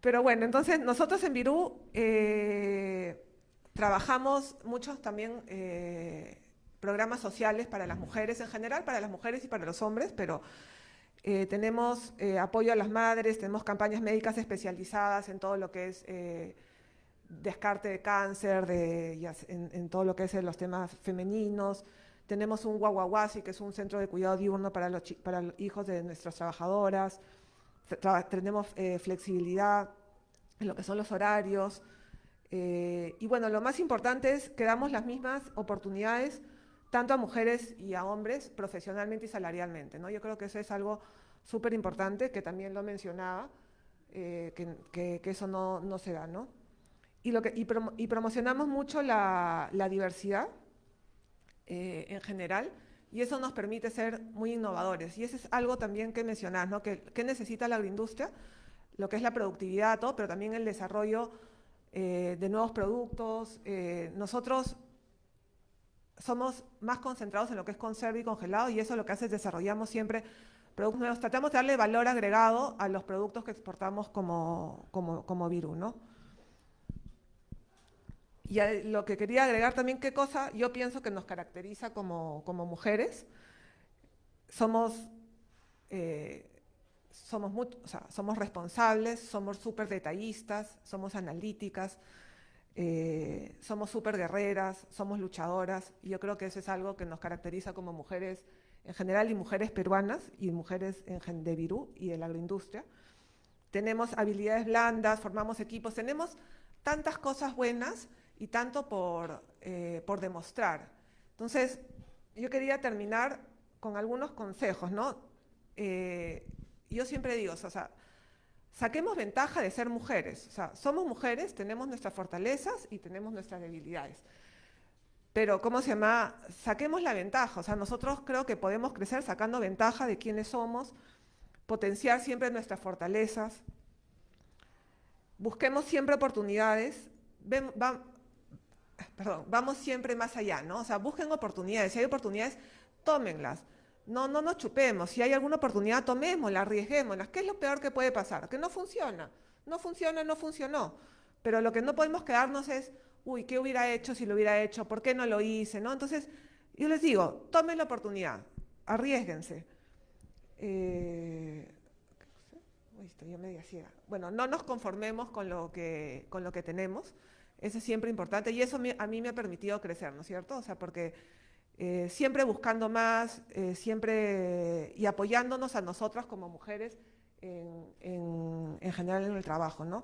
Pero bueno, entonces nosotros en Virú eh, Trabajamos muchos también eh, programas sociales para las mujeres en general, para las mujeres y para los hombres, pero eh, tenemos eh, apoyo a las madres, tenemos campañas médicas especializadas en todo lo que es descarte de cáncer, de, en, todo lo que es los temas femeninos. Tenemos un guaguaguasi, que es un centro de cuidado diurno para los, para los hijos de nuestras trabajadoras. tenemos flexibilidad en lo que son los horarios. Eh, y bueno, lo más importante es que damos las mismas oportunidades tanto a mujeres y a hombres profesionalmente y salarialmente. ¿no? Yo creo que eso es algo súper importante, que también lo mencionaba, eh, que, eso no, no, se da. ¿no? Y, lo que, y, promocionamos mucho la, la diversidad eh, en general y eso nos permite ser muy innovadores. Y eso es algo también que mencionás, ¿no? que, que necesita la agroindustria, lo que es la productividad, todo, pero también el desarrollo eh, de nuevos productos. Eh, nosotros somos más concentrados en lo que es conserva y congelado y eso lo que hace es desarrollamos siempre productos nuevos. Tratamos de darle valor agregado a los productos que exportamos como, como, como virus, ¿no? Y lo que quería agregar también, qué cosa yo pienso que nos caracteriza como, como mujeres. Somos, eh, somos, somos responsables, somos súper detallistas, somos analíticas, eh, somos súper guerreras, somos luchadoras, y yo creo que eso es algo que nos caracteriza como mujeres en general y mujeres peruanas y mujeres en, de Virú y de la agroindustria. Tenemos habilidades blandas, formamos equipos, tenemos tantas cosas buenas y tanto por, eh, por demostrar. Entonces, yo quería terminar con algunos consejos, ¿no? Eh, yo siempre digo, o sea, saquemos ventaja de ser mujeres. O sea, somos mujeres, tenemos nuestras fortalezas y tenemos nuestras debilidades. Pero, ¿cómo se llama? Saquemos la ventaja. O sea, nosotros creo que podemos crecer sacando ventaja de quiénes somos, potenciar siempre nuestras fortalezas. Busquemos siempre oportunidades. perdón, vamos siempre más allá, ¿no? O sea, busquen oportunidades. Si hay oportunidades, tómenlas. No, no nos chupemos. Si hay alguna oportunidad, tomémosla, arriesguémosla. ¿Qué es lo peor que puede pasar? Que no funciona. No funciona, no funcionó. Pero lo que no podemos quedarnos es, uy, ¿qué hubiera hecho si lo hubiera hecho? ¿Por qué no lo hice? ¿no? Entonces, yo les digo, tomen la oportunidad, arriesguense. Eh. Bueno, no nos conformemos con lo que, con lo que tenemos. Eso es siempre importante y eso a mí me ha permitido crecer, ¿no es cierto? O sea, porque eh, siempre buscando más, eh, siempre y apoyándonos a nosotras como mujeres en, general en el trabajo, ¿no?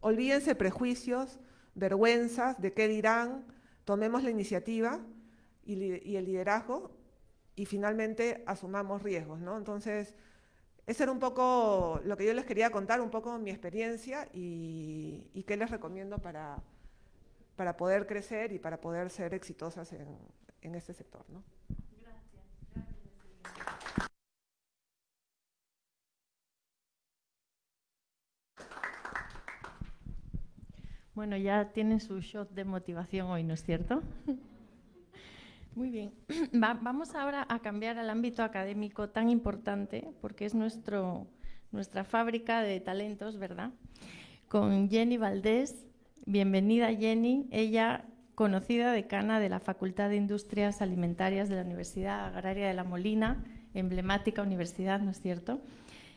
Olvídense prejuicios, vergüenzas, de qué dirán, tomemos la iniciativa y, el liderazgo y finalmente asumamos riesgos, ¿no? Entonces, ese era un poco lo que yo les quería contar, un poco mi experiencia y, y qué les recomiendo para, para poder crecer y para poder ser exitosas en, en este sector. ¿no? Bueno, ya tienen su shot de motivación hoy, ¿no es cierto? Muy bien. vamos ahora a cambiar al ámbito académico tan importante, porque es nuestro, nuestra fábrica de talentos, ¿verdad? Con Jenny Valdés. Bienvenida, Jenny. Ella conocida decana de la Facultad de Industrias Alimentarias de la Universidad Agraria de La Molina, emblemática universidad, ¿no es cierto?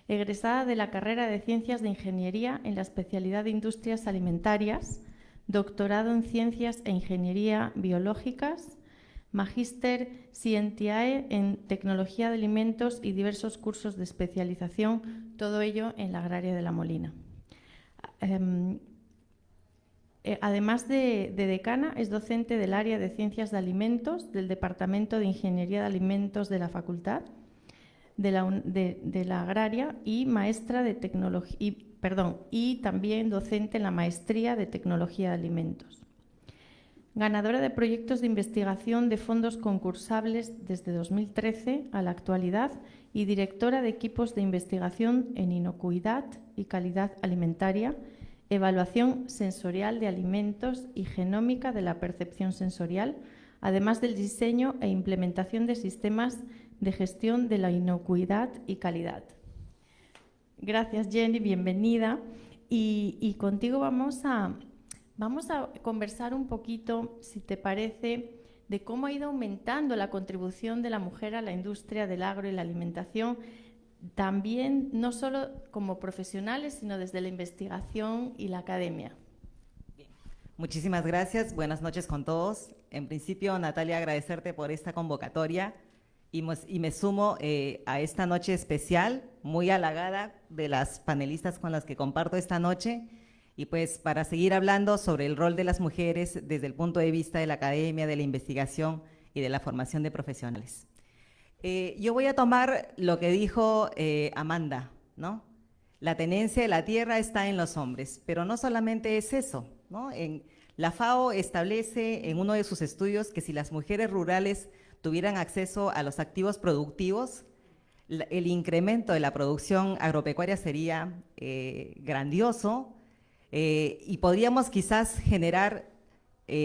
Egresada de la carrera de Ciencias de Ingeniería en la especialidad de Industrias Alimentarias, doctorado en Ciencias e Ingeniería Biológicas, magíster Scientiae en Tecnología de Alimentos y diversos cursos de especialización, todo ello en la Agraria de La Molina. Em, eh, además de, decana, es docente del área de Ciencias de Alimentos del Departamento de Ingeniería de Alimentos de la Facultad de la, Agraria y maestra de tecnología, perdón, y también docente en la Maestría de Tecnología de Alimentos. Ganadora de proyectos de investigación de fondos concursables desde 2013 a la actualidad y directora de equipos de investigación en inocuidad y calidad alimentaria evaluación sensorial de alimentos y genómica de la percepción sensorial, además del diseño e implementación de sistemas de gestión de la inocuidad y calidad. Gracias Jenny, bienvenida. Y, contigo vamos a, vamos a conversar un poquito, si te parece, de cómo ha ido aumentando la contribución de la mujer a la industria del agro y la alimentación también no solo como profesionales, sino desde la investigación y la academia. Muchísimas gracias, buenas noches con todos. En principio, Natalia, agradecerte por esta convocatoria y, me sumo eh, a esta noche especial, muy halagada de las panelistas con las que comparto esta noche y pues para seguir hablando sobre el rol de las mujeres desde el punto de vista de la academia, de la investigación y de la formación de profesionales. Eh, yo voy a tomar lo que dijo eh, Amanda, ¿no? La tenencia de la tierra está en los hombres, pero no solamente es eso, ¿no? En, la FAO establece en uno de sus estudios que si las mujeres rurales tuvieran acceso a los activos productivos, el incremento de la producción agropecuaria sería eh, grandioso y podríamos quizás generar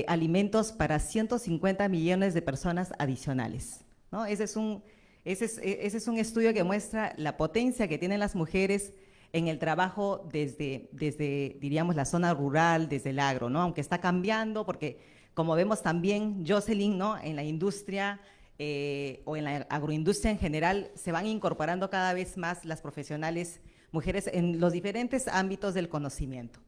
alimentos para 150 millones de personas adicionales. Ese, es un, ese, es, un estudio que muestra la potencia que tienen las mujeres en el trabajo desde, desde, diríamos, la zona rural, desde el agro, ¿no? Aunque está cambiando, porque como vemos también, Jocelyn, ¿no? En la industria eh, o en la agroindustria en general, se van incorporando cada vez más las profesionales mujeres en los diferentes ámbitos del conocimiento.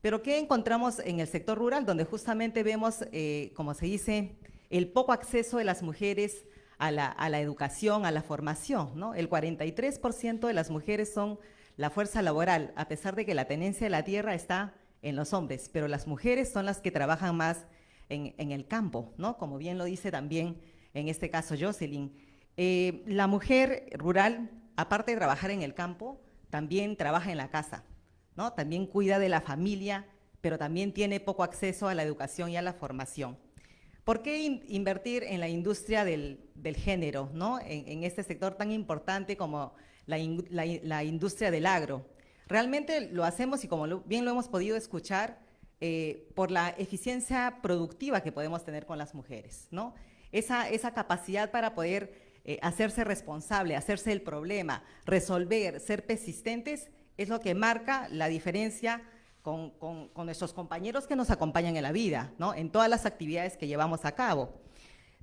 Pero ¿qué encontramos en el sector rural? Donde justamente vemos, eh, como se dice, el poco acceso de las mujeres a la, educación, a la formación. ¿no? El 43% de las mujeres son la fuerza laboral, a pesar de que la tenencia de la tierra está en los hombres, pero las mujeres son las que trabajan más en, el campo, ¿no? como bien lo dice también en este caso Jocelyn. Eh, la mujer rural, aparte de trabajar en el campo, también trabaja en la casa, ¿no? También cuida de la familia, pero también tiene poco acceso a la educación y a la formación. ¿Por qué invertir en la industria del, género, ¿no? En, este sector tan importante como la, industria del agro? Realmente lo hacemos y como bien lo hemos podido escuchar, eh, por la eficiencia productiva que podemos tener con las mujeres, ¿no? Esa, capacidad para poder eh, hacerse responsable, hacerse el problema, resolver, ser persistentes, es lo que marca la diferencia con, nuestros compañeros que nos acompañan en la vida, ¿no? en todas las actividades que llevamos a cabo.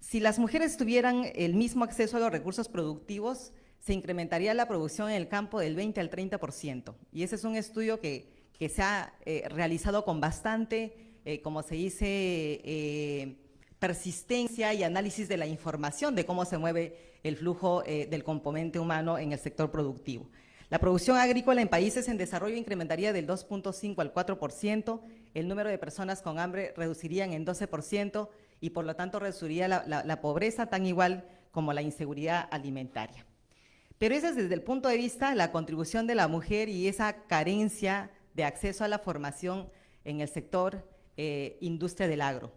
Si las mujeres tuvieran el mismo acceso a los recursos productivos, se incrementaría la producción en el campo del 20 al 30%. Y ese es un estudio que, se ha eh, realizado con bastante, eh, como se dice, persistencia y análisis de la información de cómo se mueve el flujo eh, del componente humano en el sector productivo. La producción agrícola en países en desarrollo incrementaría del 2.5 al 4%, el número de personas con hambre reducirían en 12% y por lo tanto reduciría la, pobreza tan igual como la inseguridad alimentaria. Pero ese es desde el punto de vista de la contribución de la mujer y esa carencia de acceso a la formación en el sector eh, industria del agro.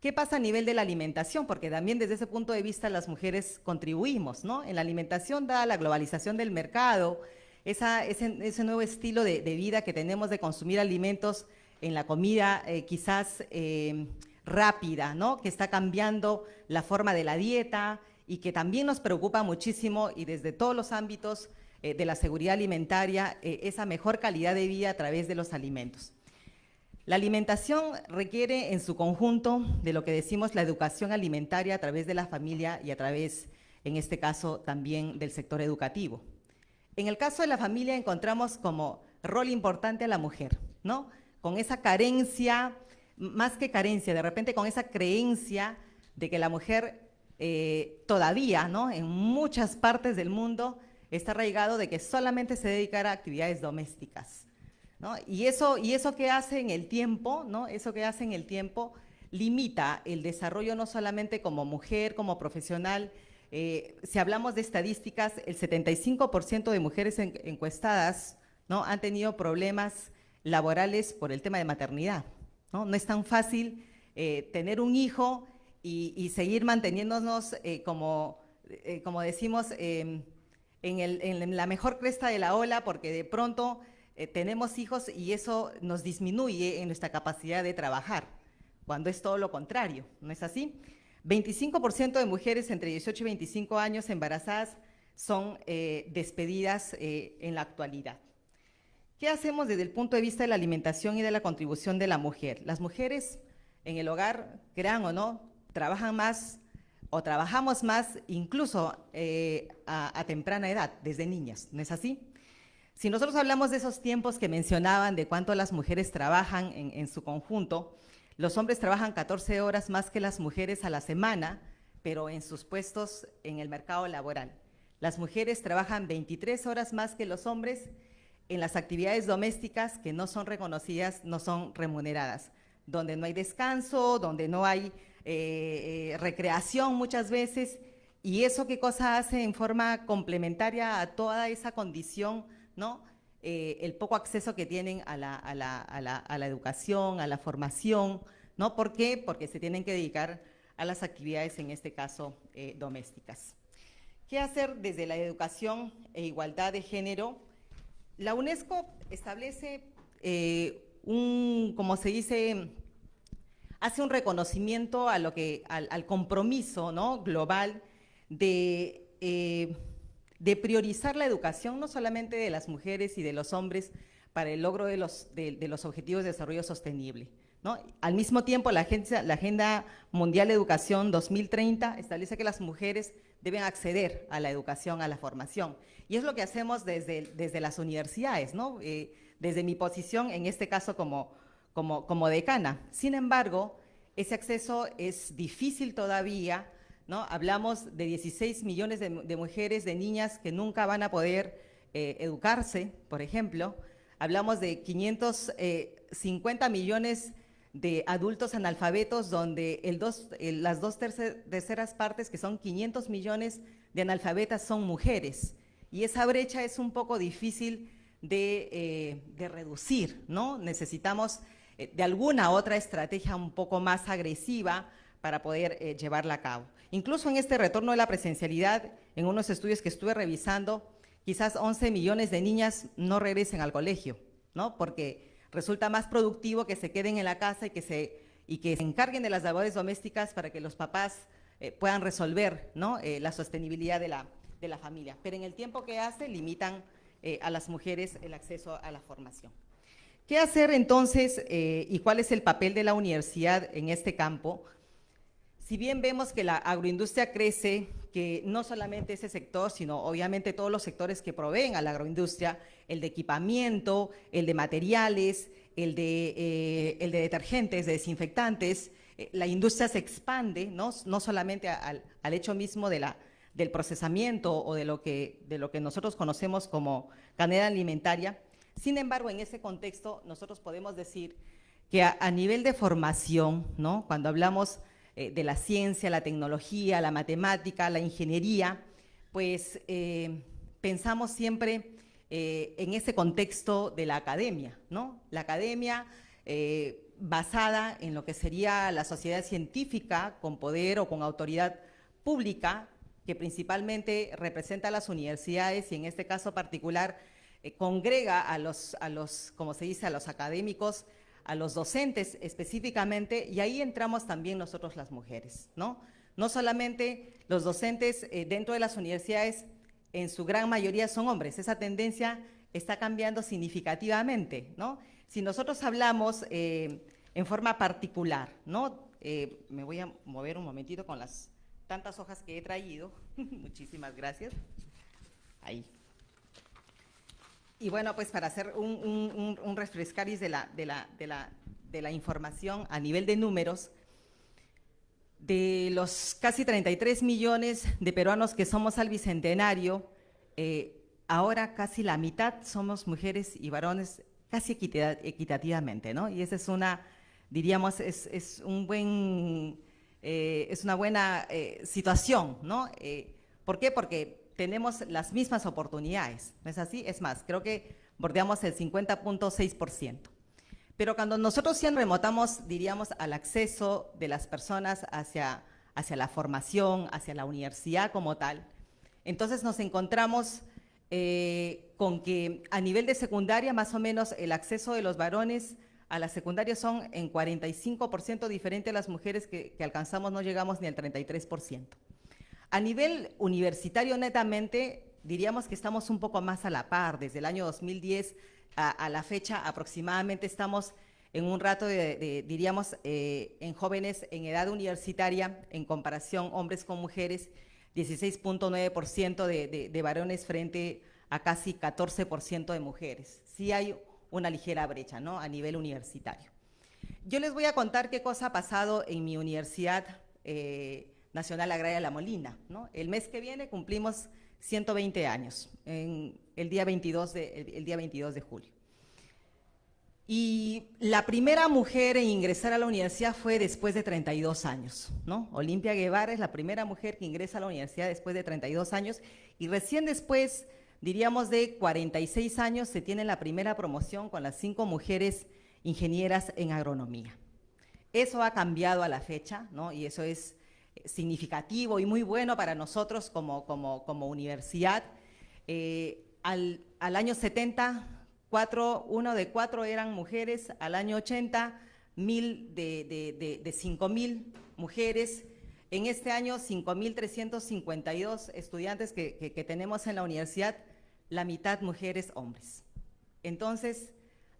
¿Qué pasa a nivel de la alimentación? Porque también desde ese punto de vista las mujeres contribuimos, ¿no? En la alimentación, da la globalización del mercado, ese, nuevo estilo de, vida que tenemos de consumir alimentos en la comida eh, quizás eh, rápida, ¿no? Que está cambiando la forma de la dieta y que también nos preocupa muchísimo y desde todos los ámbitos eh, de la seguridad alimentaria, esa mejor calidad de vida a través de los alimentos. La alimentación requiere en su conjunto de lo que decimos la educación alimentaria a través de la familia y a través, en este caso, también del sector educativo. En el caso de la familia encontramos como rol importante a la mujer, ¿no? Con esa carencia, más que carencia, de repente con esa creencia de que la mujer eh, todavía, ¿no? En muchas partes del mundo está arraigado de que solamente se dedicara a actividades domésticas. Y, eso, y eso que hace en el tiempo, ¿no? Eso que hace en el tiempo limita el desarrollo no solamente como mujer, como profesional. Eh, si hablamos de estadísticas, el 75% de mujeres encuestadas ¿no? han tenido problemas laborales por el tema de maternidad. No, es tan fácil eh, tener un hijo y, seguir manteniéndonos eh, como, como decimos, em, en, en la mejor cresta de la ola, porque de pronto eh, tenemos hijos y eso nos disminuye en nuestra capacidad de trabajar, cuando es todo lo contrario, ¿no es así? 25% de mujeres entre 18 y 25 años embarazadas son eh, despedidas eh, en la actualidad. ¿Qué hacemos desde el punto de vista de la alimentación y de la contribución de la mujer? Las mujeres en el hogar, crean o no, trabajan más o trabajamos más incluso a temprana edad, desde niñas, ¿no es así? Si nosotros hablamos de esos tiempos que mencionaban, de cuánto las mujeres trabajan en, su conjunto, los hombres trabajan 14 horas más que las mujeres a la semana, pero en sus puestos en el mercado laboral. Las mujeres trabajan 23 horas más que los hombres en las actividades domésticas que no son reconocidas, no son remuneradas, donde no hay descanso, donde no hay eh, eh, recreación muchas veces, y eso qué cosa hace en forma complementaria a toda esa condición ¿no? Eh, el poco acceso que tienen a la, educación, a la formación, ¿no? ¿Por qué? Porque se tienen que dedicar a las actividades, en este caso, domésticas. ¿Qué hacer desde la educación e igualdad de género? La UNESCO establece eh, un, como se dice, hace un reconocimiento a lo que, al, compromiso ¿no? global de de priorizar la educación no solamente de las mujeres y de los hombres para el logro de los, de, los objetivos de desarrollo sostenible, ¿no? Al mismo tiempo, la la Agenda Mundial de Educación 2030 establece que las mujeres deben acceder a la educación, a la formación. Y es lo que hacemos desde, desde las universidades, ¿no? Eh, desde mi posición, en este caso como, como, como decana. Sin embargo, ese acceso es difícil todavía, ¿no? Hablamos de 16 millones de, de mujeres, de niñas que nunca van a poder eh, educarse, por ejemplo. Hablamos de 550 millones de adultos analfabetos, donde el dos, el, las dos terceras partes, que son 500 millones de analfabetas, son mujeres. Y esa brecha es un poco difícil de, eh, reducir, ¿no? Necesitamos eh, de alguna otra estrategia un poco más agresiva para poder eh, llevarla a cabo. Incluso en este retorno de la presencialidad, en unos estudios que estuve revisando, quizás 11 millones de niñas no regresen al colegio, ¿no? Porque resulta más productivo que se queden en la casa y que se, y que se encarguen de las labores domésticas para que los papás puedan resolver ¿no? La sostenibilidad de la, de la familia. Pero en el tiempo que hace, limitan eh, a las mujeres el acceso a la formación. ¿Qué hacer entonces eh, y cuál es el papel de la universidad en este campo? Si bien vemos que la agroindustria crece, que no solamente ese sector, sino obviamente todos los sectores que proveen a la agroindustria, el de equipamiento, el de materiales, el de, eh, el de detergentes, de desinfectantes, la industria se expande, no, no solamente al hecho mismo de la, del procesamiento o de lo, que, de lo que nosotros conocemos como cadena alimentaria. Sin embargo, en ese contexto, nosotros podemos decir que a, nivel de formación, ¿no? cuando hablamos eh, de la ciencia, la tecnología, la matemática, la ingeniería, pues eh, pensamos siempre eh, en ese contexto de la academia, ¿no? La academia basada en lo que sería la sociedad científica con poder o con autoridad pública, que principalmente representa a las universidades y en este caso particular eh, congrega a los, a los, como se dice, a los académicos a los docentes específicamente, y ahí entramos también nosotros las mujeres, ¿no? No solamente los docentes eh, dentro de las universidades, en su gran mayoría son hombres, esa tendencia está cambiando significativamente, ¿no? Si nosotros hablamos eh, en forma particular, ¿no? Me voy a mover un momentito con las tantas hojas que he traído, muchísimas gracias, ahí. Y bueno, pues para hacer un, un, un refrescaris de la, de, la, de, la, de la información a nivel de números, de los casi 33 millones de peruanos que somos al Bicentenario, eh, ahora casi la mitad somos mujeres y varones casi equitativamente, ¿no? Y esa es una, diríamos, es, es un buen, eh, es una buena eh, situación, ¿no? ¿Por qué? Porque tenemos las mismas oportunidades, ¿no es así? Es más, creo que bordeamos el 50.6%. Pero cuando nosotros ya remotamos, diríamos, al acceso de las personas hacia, hacia la formación, hacia la universidad como tal, entonces nos encontramos eh, con que a nivel de secundaria, más o menos, el acceso de los varones a la secundaria son en 45% diferente a las mujeres que, que alcanzamos, no llegamos ni al 33%. A nivel universitario, netamente, diríamos que estamos un poco más a la par. Desde el año 2010 a, a la fecha, aproximadamente estamos en un rato de, de diríamos, eh, en jóvenes en edad universitaria, en comparación hombres con mujeres, 16.9% de, de, de varones frente a casi 14% de mujeres. Sí hay una ligera brecha, ¿no?, a nivel universitario. Yo les voy a contar qué cosa ha pasado en mi universidad eh, Nacional Agraria La Molina. ¿no? El mes que viene cumplimos 120 años, en el, día 22 de, el, día 22 de julio. Y la primera mujer en ingresar a la universidad fue después de 32 años, ¿no? Olimpia Guevara es la primera mujer que ingresa a la universidad después de 32 años y recién después, diríamos de 46 años, se tiene la primera promoción con las cinco mujeres ingenieras en agronomía. Eso ha cambiado a la fecha, ¿no? Y eso es significativo y muy bueno para nosotros como, como, como universidad. Eh, al, al, año 70, cuatro, uno de cuatro eran mujeres, al año 80, mil de, de, de, de cinco mil mujeres. En este año, 5.352 estudiantes que, que tenemos en la universidad, la mitad mujeres, hombres. Entonces,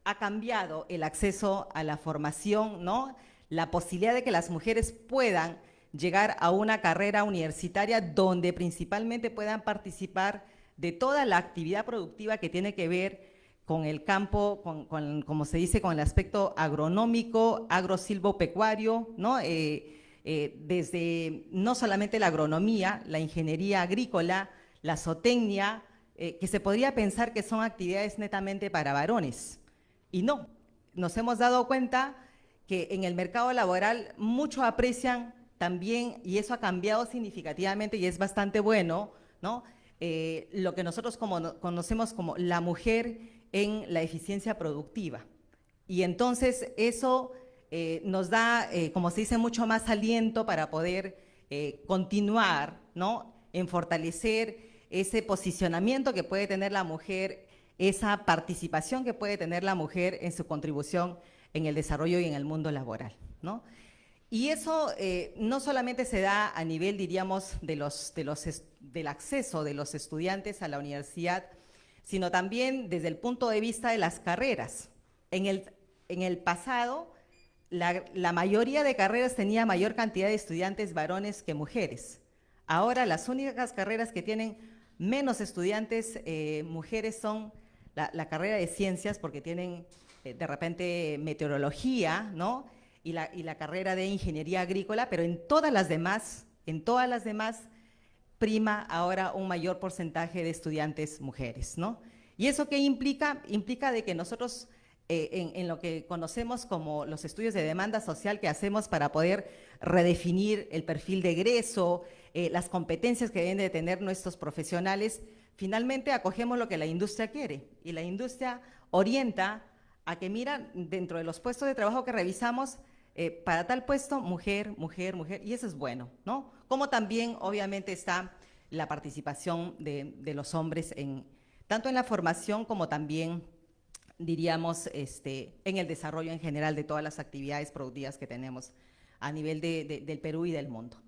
ha cambiado el acceso a la formación, ¿no? La posibilidad de que las mujeres puedan llegar a una carrera universitaria donde principalmente puedan participar de toda la actividad productiva que tiene que ver con el campo, con, como se dice, con el aspecto agronómico, agrosilvopecuario, ¿no? Eh, eh, desde no solamente la agronomía, la ingeniería agrícola, la zootecnia, eh, que se podría pensar que son actividades netamente para varones. Y no, nos hemos dado cuenta que en el mercado laboral mucho aprecian también, y eso ha cambiado significativamente y es bastante bueno, ¿no? Eh, lo que nosotros como, conocemos como la mujer en la eficiencia productiva. Y entonces eso eh, nos da, como se dice, mucho más aliento para poder continuar, ¿no? En fortalecer ese posicionamiento que puede tener la mujer, esa participación que puede tener la mujer en su contribución en el desarrollo y en el mundo laboral. ¿no? Y eso eh, no solamente se da a nivel, diríamos, del acceso de los estudiantes a la universidad, sino también desde el punto de vista de las carreras. En el, en el pasado, la mayoría de carreras tenía mayor cantidad de estudiantes varones que mujeres. Ahora las únicas carreras que tienen menos estudiantes eh, mujeres son la, carrera de ciencias porque tienen eh, de repente meteorología, ¿no? Y la, carrera de ingeniería agrícola, pero en todas las demás, en todas las demás, prima ahora un mayor porcentaje de estudiantes mujeres, ¿no? ¿Y eso qué implica? Implica de que nosotros eh, en, lo que conocemos como los estudios de demanda social que hacemos para poder redefinir el perfil de egreso, eh, las competencias que deben de tener nuestros profesionales, finalmente acogemos lo que la industria quiere y la industria orienta a que mira dentro de los puestos de trabajo que revisamos, eh, para tal puesto, mujer, mujer, mujer, y eso es bueno, ¿no? Como también, obviamente, está la participación de, de los hombres en, tanto en la formación como también diríamos, este, en el desarrollo en general de todas las actividades productivas que tenemos a nivel del Perú y del mundo.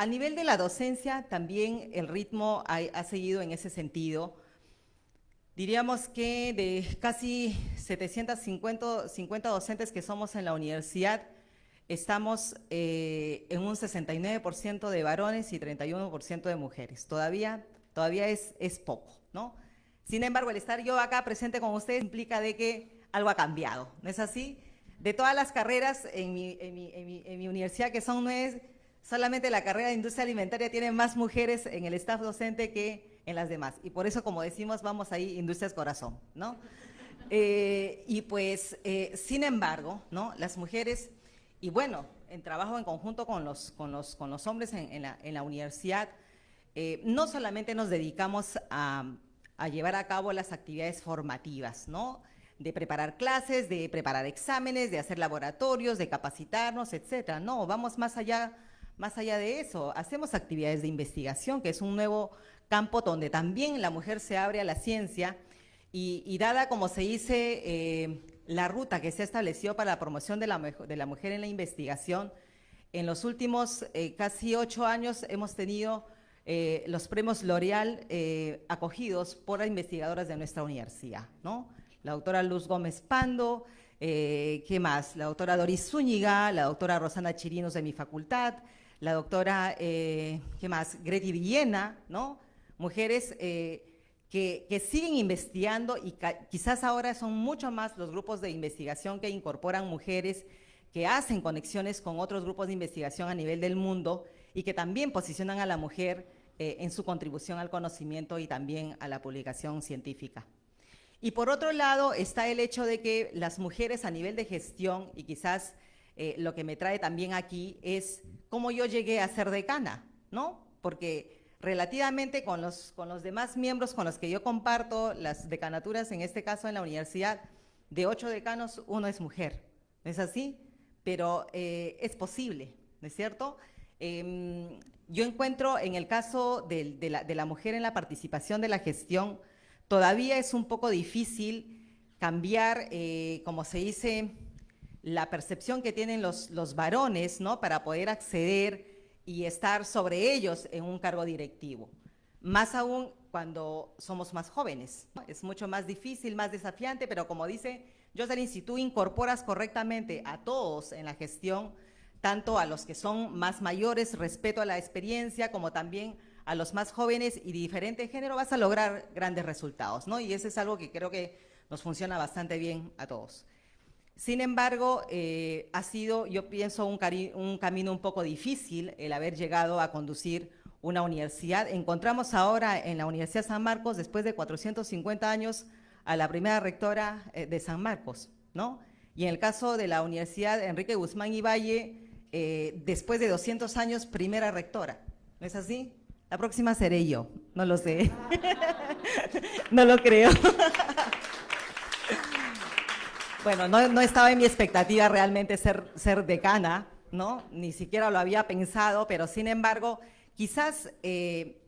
A nivel de la docencia, también el ritmo ha, seguido en ese sentido. Diríamos que de casi 750 50 docentes que somos en la universidad, estamos eh, en un 69% de varones y 31% de mujeres. Todavía, todavía es, es poco, ¿no? Sin embargo, el estar yo acá presente con ustedes implica de que algo ha cambiado, ¿no es así? De todas las carreras en mi, universidad, que son nueve, solamente la carrera de industria alimentaria tiene más mujeres en el staff docente que en las demás. Y por eso, como decimos, vamos ahí, Industrias Corazón, ¿no? Eh, y pues, eh, sin embargo, ¿no? Las mujeres, y bueno, en trabajo en conjunto con los, con los, con los hombres en, la, universidad, eh, no solamente nos dedicamos a a llevar a cabo las actividades formativas, ¿no? De preparar clases, de preparar exámenes, de hacer laboratorios, de capacitarnos, etcétera. No, vamos más allá, más allá de eso. Hacemos actividades de investigación, que es un nuevo campo donde también la mujer se abre a la ciencia y, dada, como se dice, eh, la ruta que se estableció para la promoción de la, mujer en la investigación, en los últimos eh, casi ocho años hemos tenido eh, los premios L'Oreal acogidos por investigadoras de nuestra universidad, ¿no? La doctora Luz Gómez Pando, ¿qué más? La doctora Doris Zúñiga, la doctora Rosana Chirinos de mi facultad, la doctora, ¿qué más? Greti Villena, ¿no? Mujeres que, que, siguen investigando y quizás ahora son mucho más los grupos de investigación que incorporan mujeres que hacen conexiones con otros grupos de investigación a nivel del mundo y que también posicionan a la mujer eh, en su contribución al conocimiento y también a la publicación científica. Y por otro lado está el hecho de que las mujeres a nivel de gestión, y quizás eh, lo que me trae también aquí es cómo yo llegué a ser decana, ¿no? Porque relativamente con los, con los demás miembros con los que yo comparto las decanaturas, en este caso en la universidad, de ocho decanos, uno es mujer. ¿No es así? Pero eh, es posible, ¿no es cierto? Em, yo encuentro en el caso de, la, mujer en la participación de la gestión, todavía es un poco difícil cambiar, eh, como se dice, la percepción que tienen los, los varones, ¿no? Para poder acceder y estar sobre ellos en un cargo directivo. Más aún cuando somos más jóvenes. Es mucho más difícil, más desafiante, pero como dice, Jocelyn, si tú incorporas correctamente a todos en la gestión, tanto a los que son más mayores, respeto a la experiencia, como también a los más jóvenes y de diferente género, vas a lograr grandes resultados, ¿no? Y eso es algo que creo que nos funciona bastante bien a todos. Sin embargo, eh, ha sido, yo pienso, un, camino un poco difícil el haber llegado a conducir una universidad. Encontramos ahora en la Universidad San Marcos, después de 450 años, a la primera rectora eh, de San Marcos, ¿no? Y en el caso de la Universidad Enrique Guzmán y Valle, eh, después de 200 años, primera rectora. ¿No es así? La próxima seré yo, no lo sé. no lo creo. bueno, no, estaba en mi expectativa realmente ser, decana, ¿no? Ni siquiera lo había pensado, pero sin embargo, quizás eh,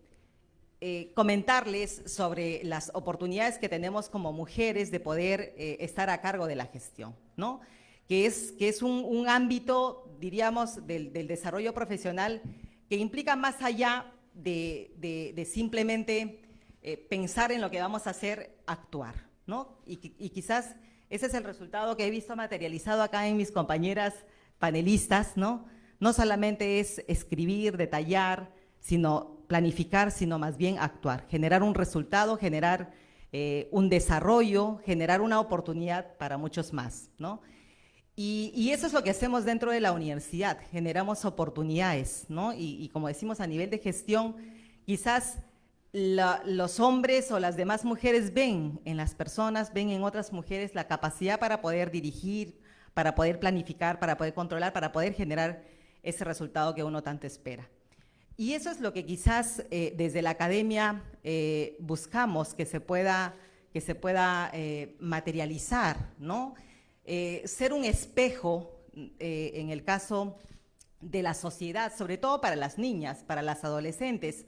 eh, comentarles sobre las oportunidades que tenemos como mujeres de poder estar a cargo de la gestión, ¿no? Que es, que es un, ámbito, diríamos, del, desarrollo profesional que implica más allá de, simplemente eh, pensar en lo que vamos a hacer, actuar, ¿no? Y, quizás ese es el resultado que he visto materializado acá en mis compañeras panelistas, ¿no? No solamente es escribir, detallar, sino planificar, sino más bien actuar, generar un resultado, generar eh, un desarrollo, generar una oportunidad para muchos más, ¿no? Y, eso es lo que hacemos dentro de la universidad, generamos oportunidades, ¿no? Y, como decimos a nivel de gestión, quizás los hombres o las demás mujeres ven en las personas, ven en otras mujeres la capacidad para poder dirigir, para poder planificar, para poder controlar, para poder generar ese resultado que uno tanto espera. Y eso es lo que quizás eh, desde la academia eh, buscamos que se pueda, que se pueda eh, materializar, ¿no? Ser un espejo en el caso de la sociedad, sobre todo para las niñas, para las adolescentes,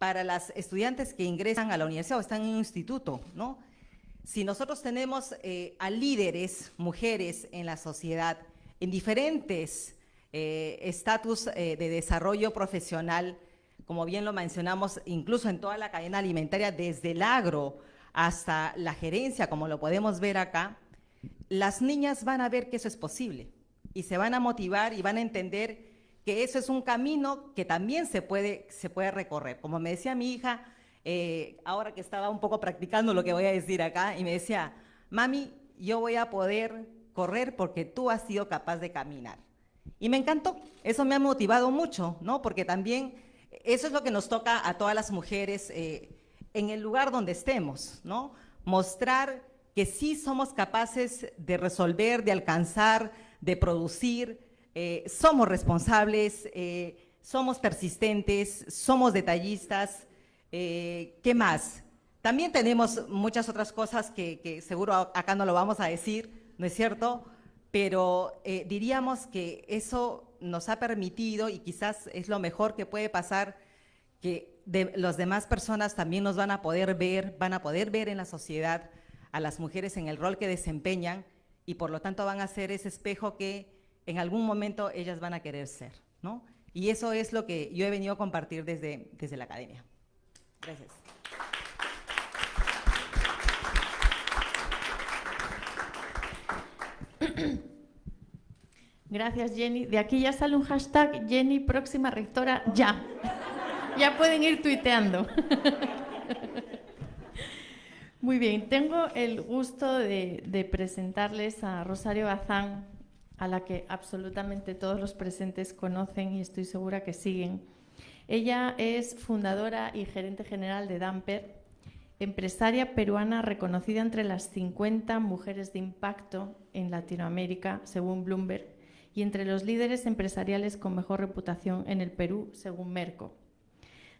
para las estudiantes que ingresan a la universidad o están en un instituto, ¿no? Si nosotros tenemos eh, a líderes, mujeres en la sociedad, en diferentes estatus de desarrollo profesional, como bien lo mencionamos, incluso en toda la cadena alimentaria, desde el agro hasta la gerencia, como lo podemos ver acá, las niñas van a ver que eso es posible y se van a motivar y van a entender que eso es un camino que también se puede, se puede recorrer. Como me decía mi hija, eh, ahora que estaba un poco practicando lo que voy a decir acá, y me decía, mami, yo voy a poder correr porque tú has sido capaz de caminar. Y me encantó, eso me ha motivado mucho, ¿no? Porque también eso es lo que nos toca a todas las mujeres eh, en el lugar donde estemos, ¿no? Mostrar que sí somos capaces de resolver, de alcanzar, de producir, eh, somos responsables, eh, somos persistentes, somos detallistas. Eh, ¿Qué más? También tenemos muchas otras cosas que, seguro acá no lo vamos a decir, ¿no es cierto? Pero diríamos que eso nos ha permitido y quizás es lo mejor que puede pasar, que de, las demás personas también nos van a poder ver, van a poder ver en la sociedad a las mujeres en el rol que desempeñan y por lo tanto van a ser ese espejo que en algún momento ellas van a querer ser, ¿no? Y eso es lo que yo he venido a compartir desde, desde la academia. Gracias. Gracias, Jenny. De aquí ya sale un hashtag Jenny próxima rectora ya. Ya pueden ir tuiteando. Muy bien, tengo el gusto de, presentarles a Rosario Bazán, a la que absolutamente todos los presentes conocen y estoy segura que siguen. Ella es fundadora y gerente general de Damper, empresaria peruana reconocida entre las 50 mujeres de impacto en Latinoamérica, según Bloomberg, y entre los líderes empresariales con mejor reputación en el Perú, según Merco.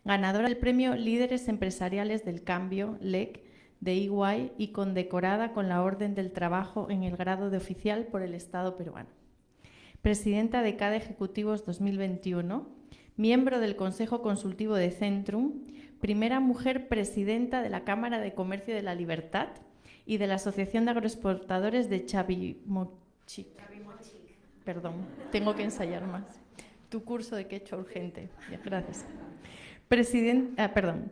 Ganadora del premio Líderes Empresariales del Cambio, LEC, de Iguay y condecorada con la Orden del Trabajo en el grado de oficial por el Estado peruano. Presidenta de CADE Ejecutivos 2021, miembro del Consejo Consultivo de Centrum, primera mujer presidenta de la Cámara de Comercio de la Libertad y de la Asociación de Agroexportadores de Chavimochic. Perdón, tengo que ensayar más. Tu curso de quechua urgente. Gracias. Presidenta, ah, perdón,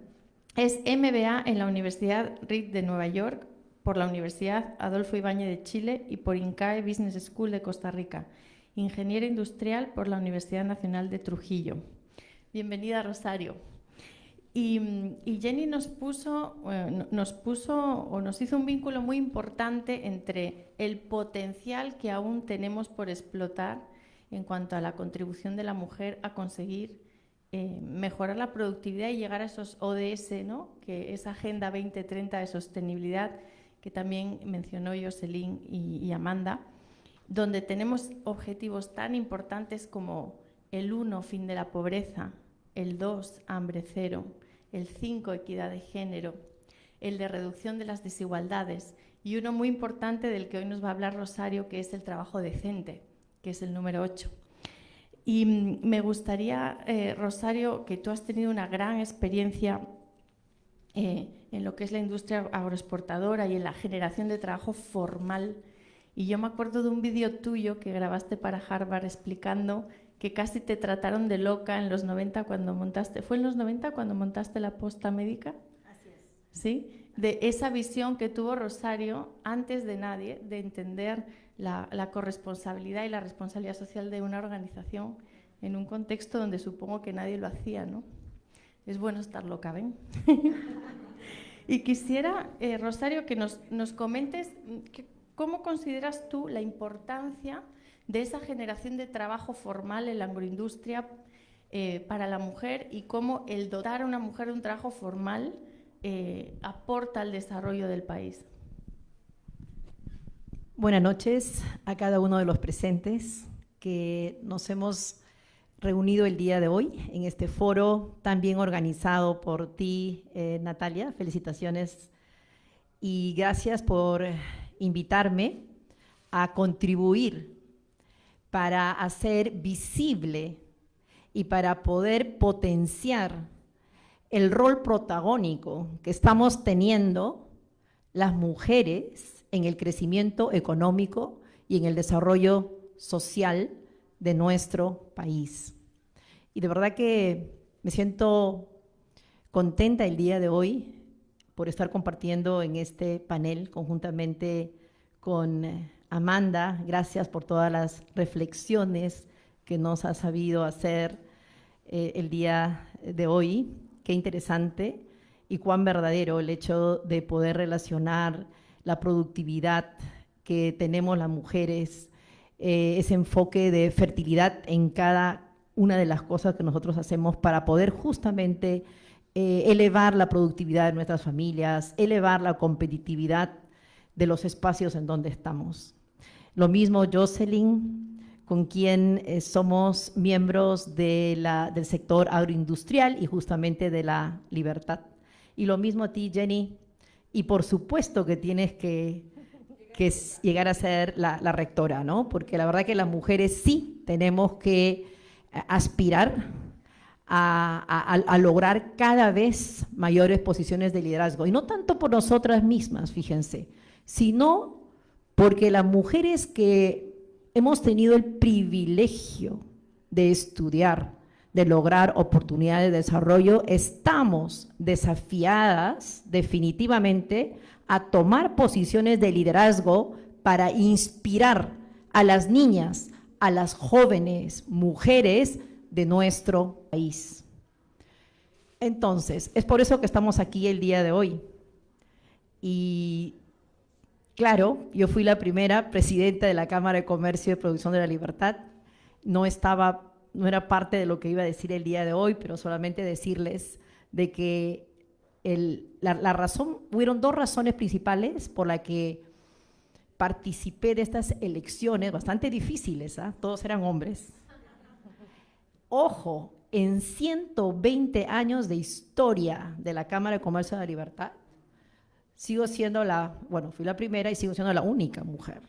es MBA en la Universidad Reed de Nueva York, por la Universidad Adolfo Ibáñez de Chile y por INCAE Business School de Costa Rica, ingeniera industrial por la Universidad Nacional de Trujillo. Bienvenida, Rosario. Y, Jenny nos puso, nos puso o nos hizo un vínculo muy importante entre el potencial que aún tenemos por explotar en cuanto a la contribución de la mujer a conseguir eh, mejorar la productividad y llegar a esos ODS, ¿no? que esa Agenda 2030 de sostenibilidad que también mencionó Jocelyn y, Amanda, donde tenemos objetivos tan importantes como el 1, fin de la pobreza, el 2, hambre cero, el 5, equidad de género, el de reducción de las desigualdades y uno muy importante del que hoy nos va a hablar Rosario, que es el trabajo decente, que es el número 8. Y mm, me gustaría, eh, Rosario, que tú has tenido una gran experiencia eh, en lo que es la industria agroexportadora y en la generación de trabajo formal. Y yo me acuerdo de un vídeo tuyo que grabaste para Harvard explicando que casi te trataron de loca en los 90 cuando montaste, ¿fue en los 90 cuando montaste la posta médica? Así es. ¿Sí? De esa visión que tuvo Rosario antes de nadie, de entender la, corresponsabilidad y la responsabilidad social de una organización en un contexto donde supongo que nadie lo hacía, ¿no? Es bueno estar loca, ¿ven? y quisiera, eh, Rosario, que nos, nos comentes mm, cómo consideras tú la importancia de esa generación de trabajo formal en la agroindustria eh, para la mujer y cómo el dotar a una mujer de un trabajo formal eh, aporta al desarrollo del país. Buenas noches a cada uno de los presentes que nos hemos reunido el día de hoy en este foro tan bien organizado por ti, eh, Natalia. Felicitaciones y gracias por invitarme a contribuir para hacer visible y para poder potenciar el rol protagónico que estamos teniendo las mujeres en el crecimiento económico y en el desarrollo social de nuestro país. Y de verdad que me siento contenta el día de hoy por estar compartiendo en este panel conjuntamente con eh, Amanda, gracias por todas las reflexiones que nos ha sabido hacer eh, el día de hoy. Qué interesante y cuán verdadero el hecho de poder relacionar la productividad que tenemos las mujeres, eh, ese enfoque de fertilidad en cada una de las cosas que nosotros hacemos para poder justamente eh, elevar la productividad de nuestras familias, elevar la competitividad de los espacios en donde estamos. Lo mismo Jocelyn, con quien eh, somos miembros del sector agroindustrial y justamente de la libertad. Y lo mismo a ti, Jenny. Y por supuesto que tienes que, llegar a ser la, rectora, ¿no? Porque la verdad que las mujeres sí tenemos que eh, aspirar a, a, lograr cada vez mayores posiciones de liderazgo. Y no tanto por nosotras mismas, fíjense, sino porque las mujeres que hemos tenido el privilegio de estudiar, de lograr oportunidades de desarrollo, estamos desafiadas definitivamente a tomar posiciones de liderazgo para inspirar a las niñas, a las jóvenes mujeres de nuestro país. Entonces, es por eso que estamos aquí el día de hoy. Y Claro, yo fui la primera presidenta de la Cámara de Comercio y Producción de la Libertad. No estaba, no era parte de lo que iba a decir el día de hoy, pero solamente decirles de que la, razón, hubieron dos razones principales por las que participé de estas elecciones bastante difíciles, ¿ah? todos eran hombres. Ojo, en 120 años de historia de la Cámara de Comercio de la Libertad, sigo siendo la, bueno, fui la primera y sigo siendo la única mujer.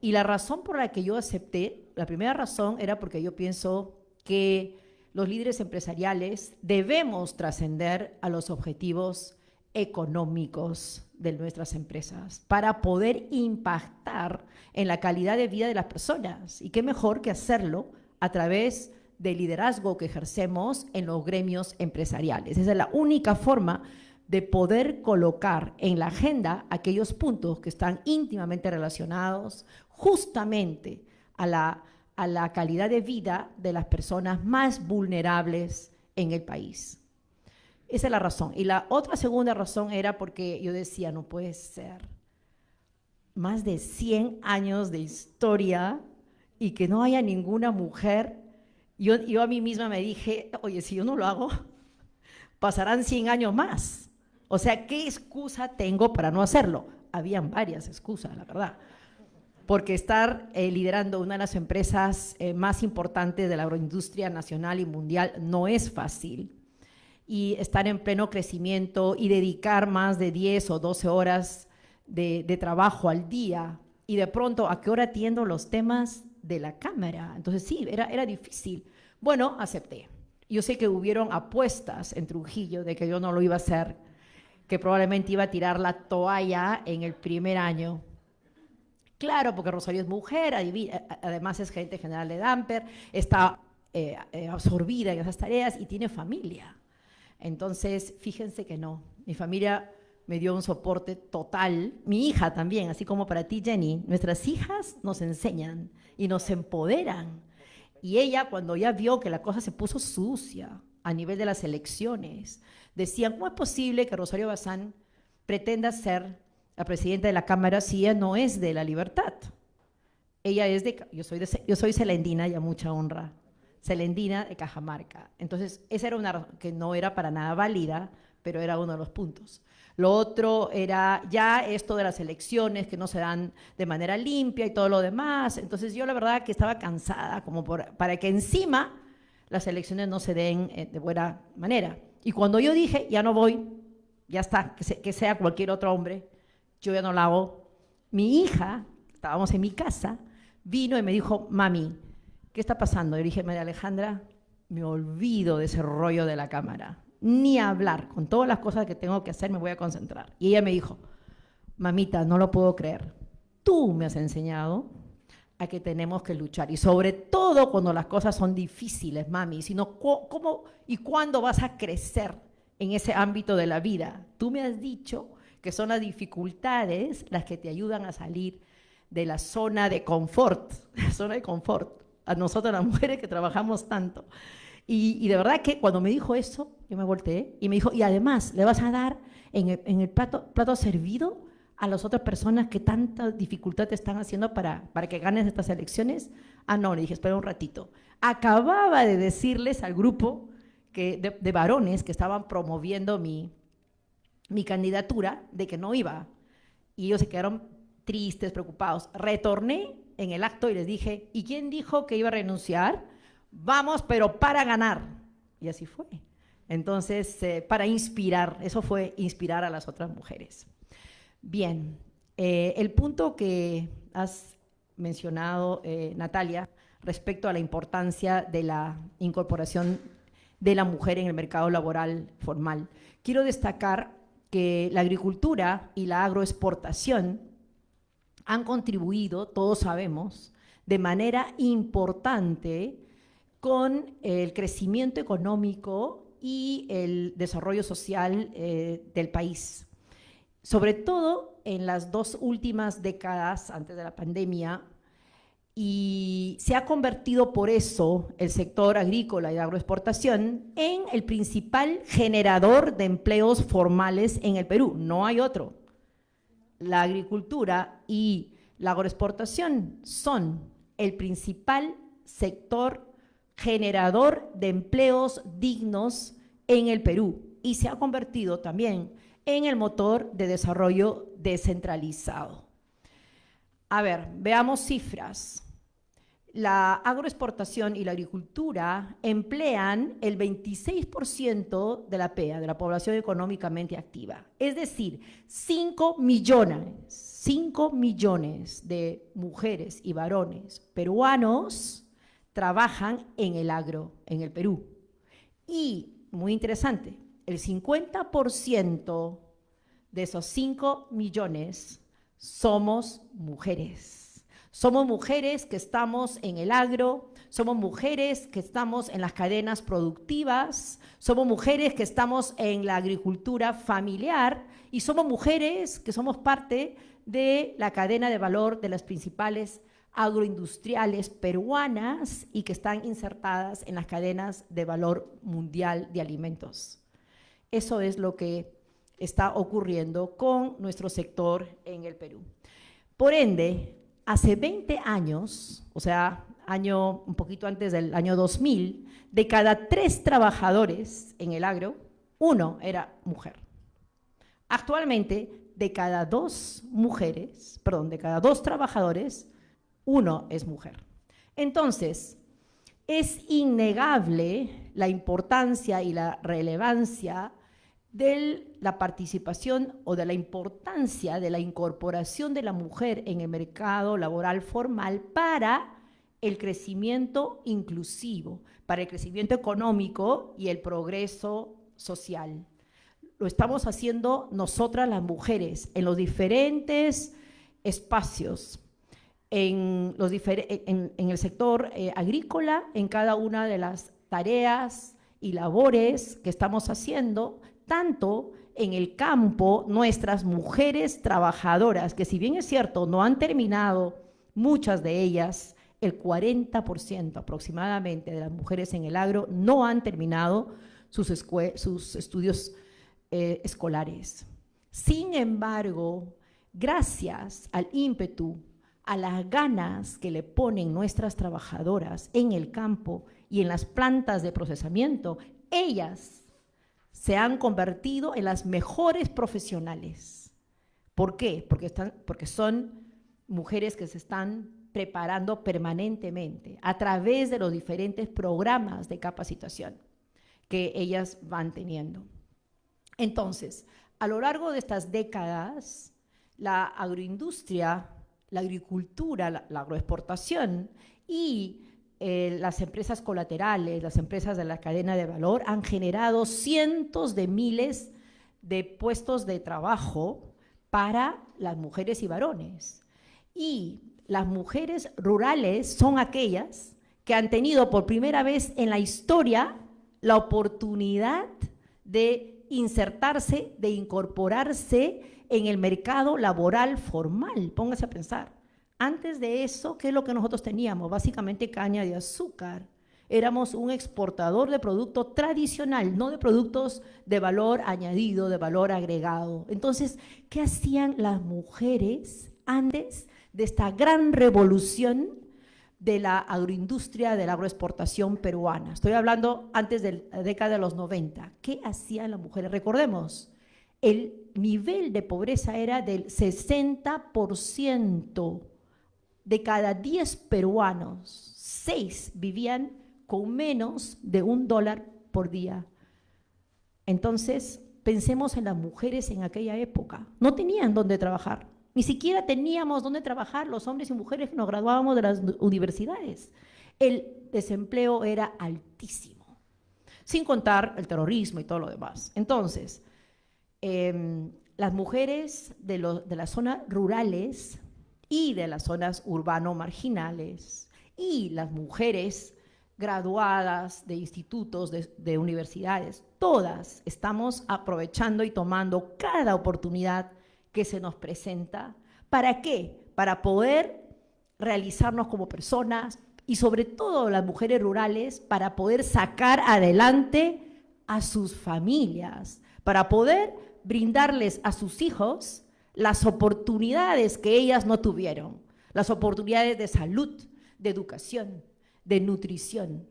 Y la razón por la que yo acepté, la primera razón era porque yo pienso que los líderes empresariales debemos trascender a los objetivos económicos de nuestras empresas para poder impactar en la calidad de vida de las personas. Y qué mejor que hacerlo a través del liderazgo que ejercemos en los gremios empresariales. Esa es la única forma de poder colocar en la agenda aquellos puntos que están íntimamente relacionados justamente a la, a la calidad de vida de las personas más vulnerables en el país. Esa es la razón. Y la otra segunda razón era porque yo decía, no puede ser. Más de 100 años de historia y que no haya ninguna mujer. Yo, yo a mí misma me dije, oye, si yo no lo hago, pasarán 100 años más. O sea, ¿qué excusa tengo para no hacerlo? Habían varias excusas, la verdad. Porque estar eh, liderando una de las empresas eh, más importantes de la agroindustria nacional y mundial no es fácil. Y estar en pleno crecimiento y dedicar más de 10 o 12 horas de, trabajo al día. Y de pronto, ¿a qué hora atiendo los temas de la Cámara? Entonces sí, era, era difícil. Bueno, acepté. Yo sé que hubieron apuestas en Trujillo de que yo no lo iba a hacer, que probablemente iba a tirar la toalla en el primer año. Claro, porque Rosario es mujer, además es gerente general de Damper, está eh, eh, absorbida en esas tareas y tiene familia. Entonces, fíjense que no, mi familia me dio un soporte total, mi hija también, así como para ti, Jenny. Nuestras hijas nos enseñan y nos empoderan. Y ella, cuando ya vio que la cosa se puso sucia a nivel de las elecciones, decía, ¿cómo es posible que Rosario Bazán pretenda ser la presidenta de la Cámara si ella no es de la libertad? Ella es de, yo soy, de, yo soy celendina y a mucha honra, celendina de Cajamarca. Entonces, esa era una que no era para nada válida, pero era uno de los puntos. Lo otro era ya esto de las elecciones que no se dan de manera limpia y todo lo demás. Entonces yo la verdad que estaba cansada como para que encima las elecciones no se den eh, de buena manera. Y cuando yo dije, ya no voy, ya está, que, sea cualquier otro hombre, yo ya no la hago, mi hija, estábamos en mi casa, vino y me dijo, mami, ¿qué está pasando? Y le dije, María Alejandra, me olvido de ese rollo de la cámara, ni hablar, con todas las cosas que tengo que hacer me voy a concentrar. Y ella me dijo, mamita, no lo puedo creer, tú me has enseñado a que tenemos que luchar. Y sobre todo cuando las cosas son difíciles, mami, sino cómo y cuándo vas a crecer en ese ámbito de la vida. Tú me has dicho que son las dificultades las que te ayudan a salir de la zona de confort, la zona de confort, a nosotros las mujeres que trabajamos tanto. Y, de verdad que cuando me dijo eso, yo me volteé y me dijo, y además le vas a dar en el, en el plato, plato servido a las otras personas que tanta dificultad te están haciendo para, para que ganes estas elecciones? Ah, no, le dije, espera un ratito. Acababa de decirles al grupo que, de, varones que estaban promoviendo mi, mi candidatura de que no iba. Y ellos se quedaron tristes, preocupados. Retorné en el acto y les dije, ¿y quién dijo que iba a renunciar? Vamos, pero para ganar. Y así fue. Entonces, eh, para inspirar, eso fue inspirar a las otras mujeres. Bien, eh, el punto que has mencionado, eh, Natalia, respecto a la importancia de la incorporación de la mujer en el mercado laboral formal. Quiero destacar que la agricultura y la agroexportación han contribuido, todos sabemos, de manera importante con el crecimiento económico y el desarrollo social eh, del país. Sobre todo en las dos últimas décadas antes de la pandemia, y se ha convertido por eso el sector agrícola y agroexportación en el principal generador de empleos formales en el Perú. No hay otro. La agricultura y la agroexportación son el principal sector generador de empleos dignos en el Perú y se ha convertido también en el motor de desarrollo descentralizado. A ver, veamos cifras. La agroexportación y la agricultura emplean el 26% de la PEA, de la población económicamente activa. Es decir, 5 millones, 5 millones de mujeres y varones peruanos trabajan en el agro, en el Perú. Y, muy interesante, el 50% de esos 5 millones somos mujeres. Somos mujeres que estamos en el agro, somos mujeres que estamos en las cadenas productivas, somos mujeres que estamos en la agricultura familiar y somos mujeres que somos parte de la cadena de valor de las principales agroindustriales peruanas y que están insertadas en las cadenas de valor mundial de alimentos. Eso es lo que está ocurriendo con nuestro sector en el Perú. Por ende, hace 20 años, o sea, año un poquito antes del año 2000, de cada tres trabajadores en el agro, uno era mujer. Actualmente, de cada dos mujeres, perdón, de cada dos trabajadores, uno es mujer. Entonces, es innegable la importancia y la relevancia de la participación o de la importancia de la incorporación de la mujer en el mercado laboral formal para el crecimiento inclusivo, para el crecimiento económico y el progreso social. Lo estamos haciendo nosotras las mujeres en los diferentes espacios en, los en, el sector eh, agrícola, en cada una de las tareas y labores que estamos haciendo, tanto en el campo, nuestras mujeres trabajadoras, que si bien es cierto, no han terminado muchas de ellas, el 40% aproximadamente de las mujeres en el agro no han terminado sus, estudios eh, escolares. Sin embargo, gracias al ímpetu a las ganas que le ponen nuestras trabajadoras en el campo y en las plantas de procesamiento, ellas se han convertido en las mejores profesionales. ¿Por qué? Porque, están, porque son mujeres que se están preparando permanentemente a través de los diferentes programas de capacitación que ellas van teniendo. Entonces, a lo largo de estas décadas, la agroindustria la agricultura, la, agroexportación y eh, las empresas colaterales, las empresas de la cadena de valor han generado cientos de miles de puestos de trabajo para las mujeres y varones. Y las mujeres rurales son aquellas que han tenido por primera vez en la historia la oportunidad de insertarse, de incorporarse en el mercado laboral formal. Póngase a pensar. Antes de eso, ¿qué es lo que nosotros teníamos? Básicamente caña de azúcar. Éramos un exportador de producto tradicional, no de productos de valor añadido, de valor agregado. Entonces, ¿qué hacían las mujeres antes de esta gran revolución de la agroindustria, de la agroexportación peruana? Estoy hablando antes de la década de los 90. ¿Qué hacían las mujeres? Recordemos, el nivel de pobreza era del 60%. De cada 10 peruanos, 6 vivían con menos de un dólar por día. Entonces, pensemos en las mujeres en aquella época. No tenían dónde trabajar. Ni siquiera teníamos dónde trabajar los hombres y mujeres que nos graduábamos de las universidades. El desempleo era altísimo, sin contar el terrorismo y todo lo demás. Entonces, Em, las mujeres de, las zonas rurales y de las zonas urbano-marginales y las mujeres graduadas de institutos, de, universidades, todas estamos aprovechando y tomando cada oportunidad que se nos presenta. ¿Para qué? Para poder realizarnos como personas y sobre todo las mujeres rurales para poder sacar adelante a sus familias, para poder brindarles a sus hijos las oportunidades que ellas no tuvieron, las oportunidades de salud, de educación, de nutrición,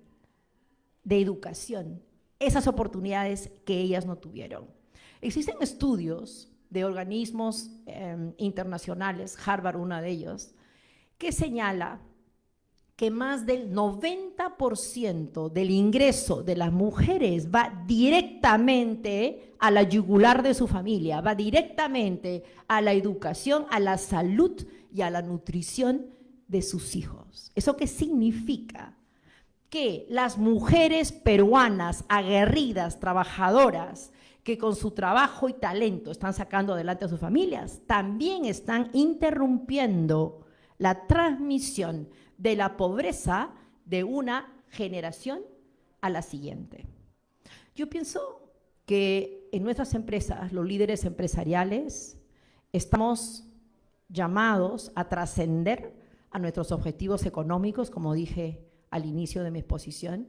de educación, esas oportunidades que ellas no tuvieron. Existen estudios de organismos em, internacionales, Harvard uno de ellos, que señala que más del 90% del ingreso de las mujeres va directamente a la yugular de su familia, va directamente a la educación, a la salud y a la nutrición de sus hijos. ¿Eso qué significa? Que las mujeres peruanas aguerridas, trabajadoras, que con su trabajo y talento están sacando adelante a sus familias, también están interrumpiendo la transmisión de la pobreza de una generación a la siguiente. Yo pienso que en nuestras empresas, los líderes empresariales, estamos llamados a trascender a nuestros objetivos económicos, como dije al inicio de mi exposición,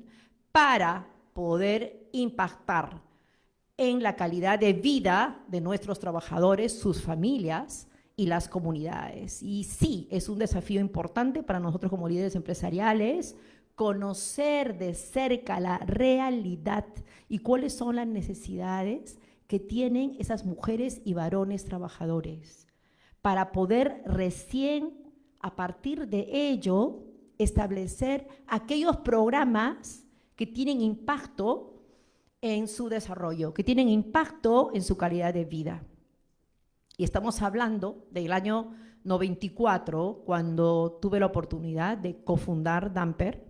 para poder impactar en la calidad de vida de nuestros trabajadores, sus familias y las comunidades. Y sí, es un desafío importante para nosotros como líderes empresariales conocer de cerca la realidad y cuáles son las necesidades que tienen esas mujeres y varones trabajadores para poder recién a partir de ello establecer aquellos programas que tienen impacto en su desarrollo, que tienen impacto en su calidad de vida. Y estamos hablando del año 94, cuando tuve la oportunidad de cofundar Damper,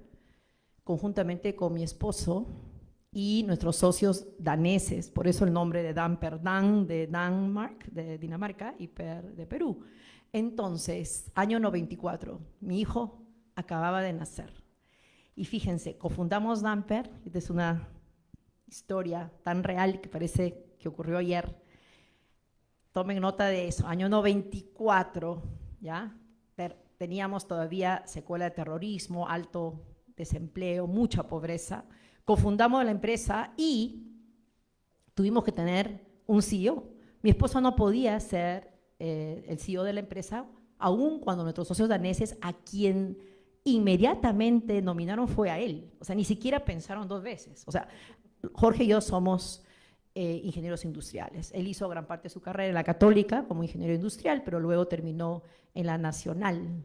conjuntamente con mi esposo y nuestros socios daneses, por eso el nombre de Damper, Dan de Dinamarca, y Per de Perú. Entonces, año 94, mi hijo acababa de nacer. Y fíjense, cofundamos Damper, es una historia tan real que parece que ocurrió ayer. Tomen nota de eso, año 94, ¿ya? Teníamos todavía secuela de terrorismo, alto desempleo, mucha pobreza. Cofundamos la empresa y tuvimos que tener un CEO. Mi esposo no podía ser eh, el CEO de la empresa, aún cuando nuestros socios daneses, a quien inmediatamente nominaron fue a él. O sea, ni siquiera pensaron dos veces. O sea, Jorge y yo somos eh, ingenieros industriales. Él hizo gran parte de su carrera en la católica como ingeniero industrial, pero luego terminó en la nacional.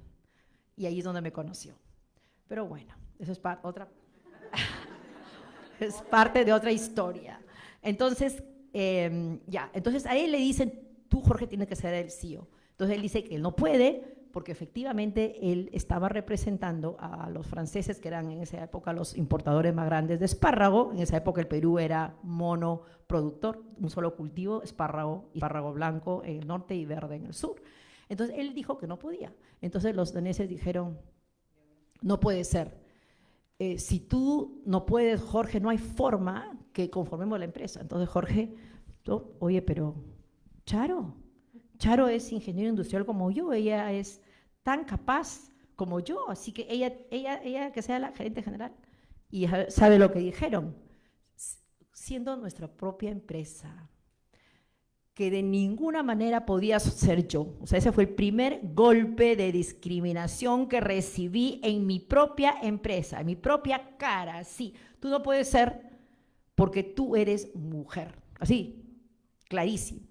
Y ahí es donde me conoció. Pero bueno, eso es otra... es parte de otra historia. Entonces, em, ya, entonces a él le dicen, tú Jorge tienes que ser el CEO. Entonces él dice que él no puede porque efectivamente él estaba representando a los franceses, que eran en esa época los importadores más grandes de espárrago. En esa época el Perú era monoproductor, un solo cultivo, espárrago y espárrago blanco en el norte y verde en el sur. Entonces él dijo que no podía. Entonces los daneses dijeron, no puede ser. Eh, si tú no puedes, Jorge, no hay forma que conformemos la empresa. Entonces Jorge, oye, pero Charo, Charo es ingeniero industrial como yo, ella es tan capaz como yo, así que ella, ella, ella que sea la gerente general. Y sabe lo que dijeron, siendo nuestra propia empresa, que de ninguna manera podía ser yo. O sea, ese fue el primer golpe de discriminación que recibí en mi propia empresa, en mi propia cara. Sí, tú no puedes ser porque tú eres mujer. Así, clarísimo.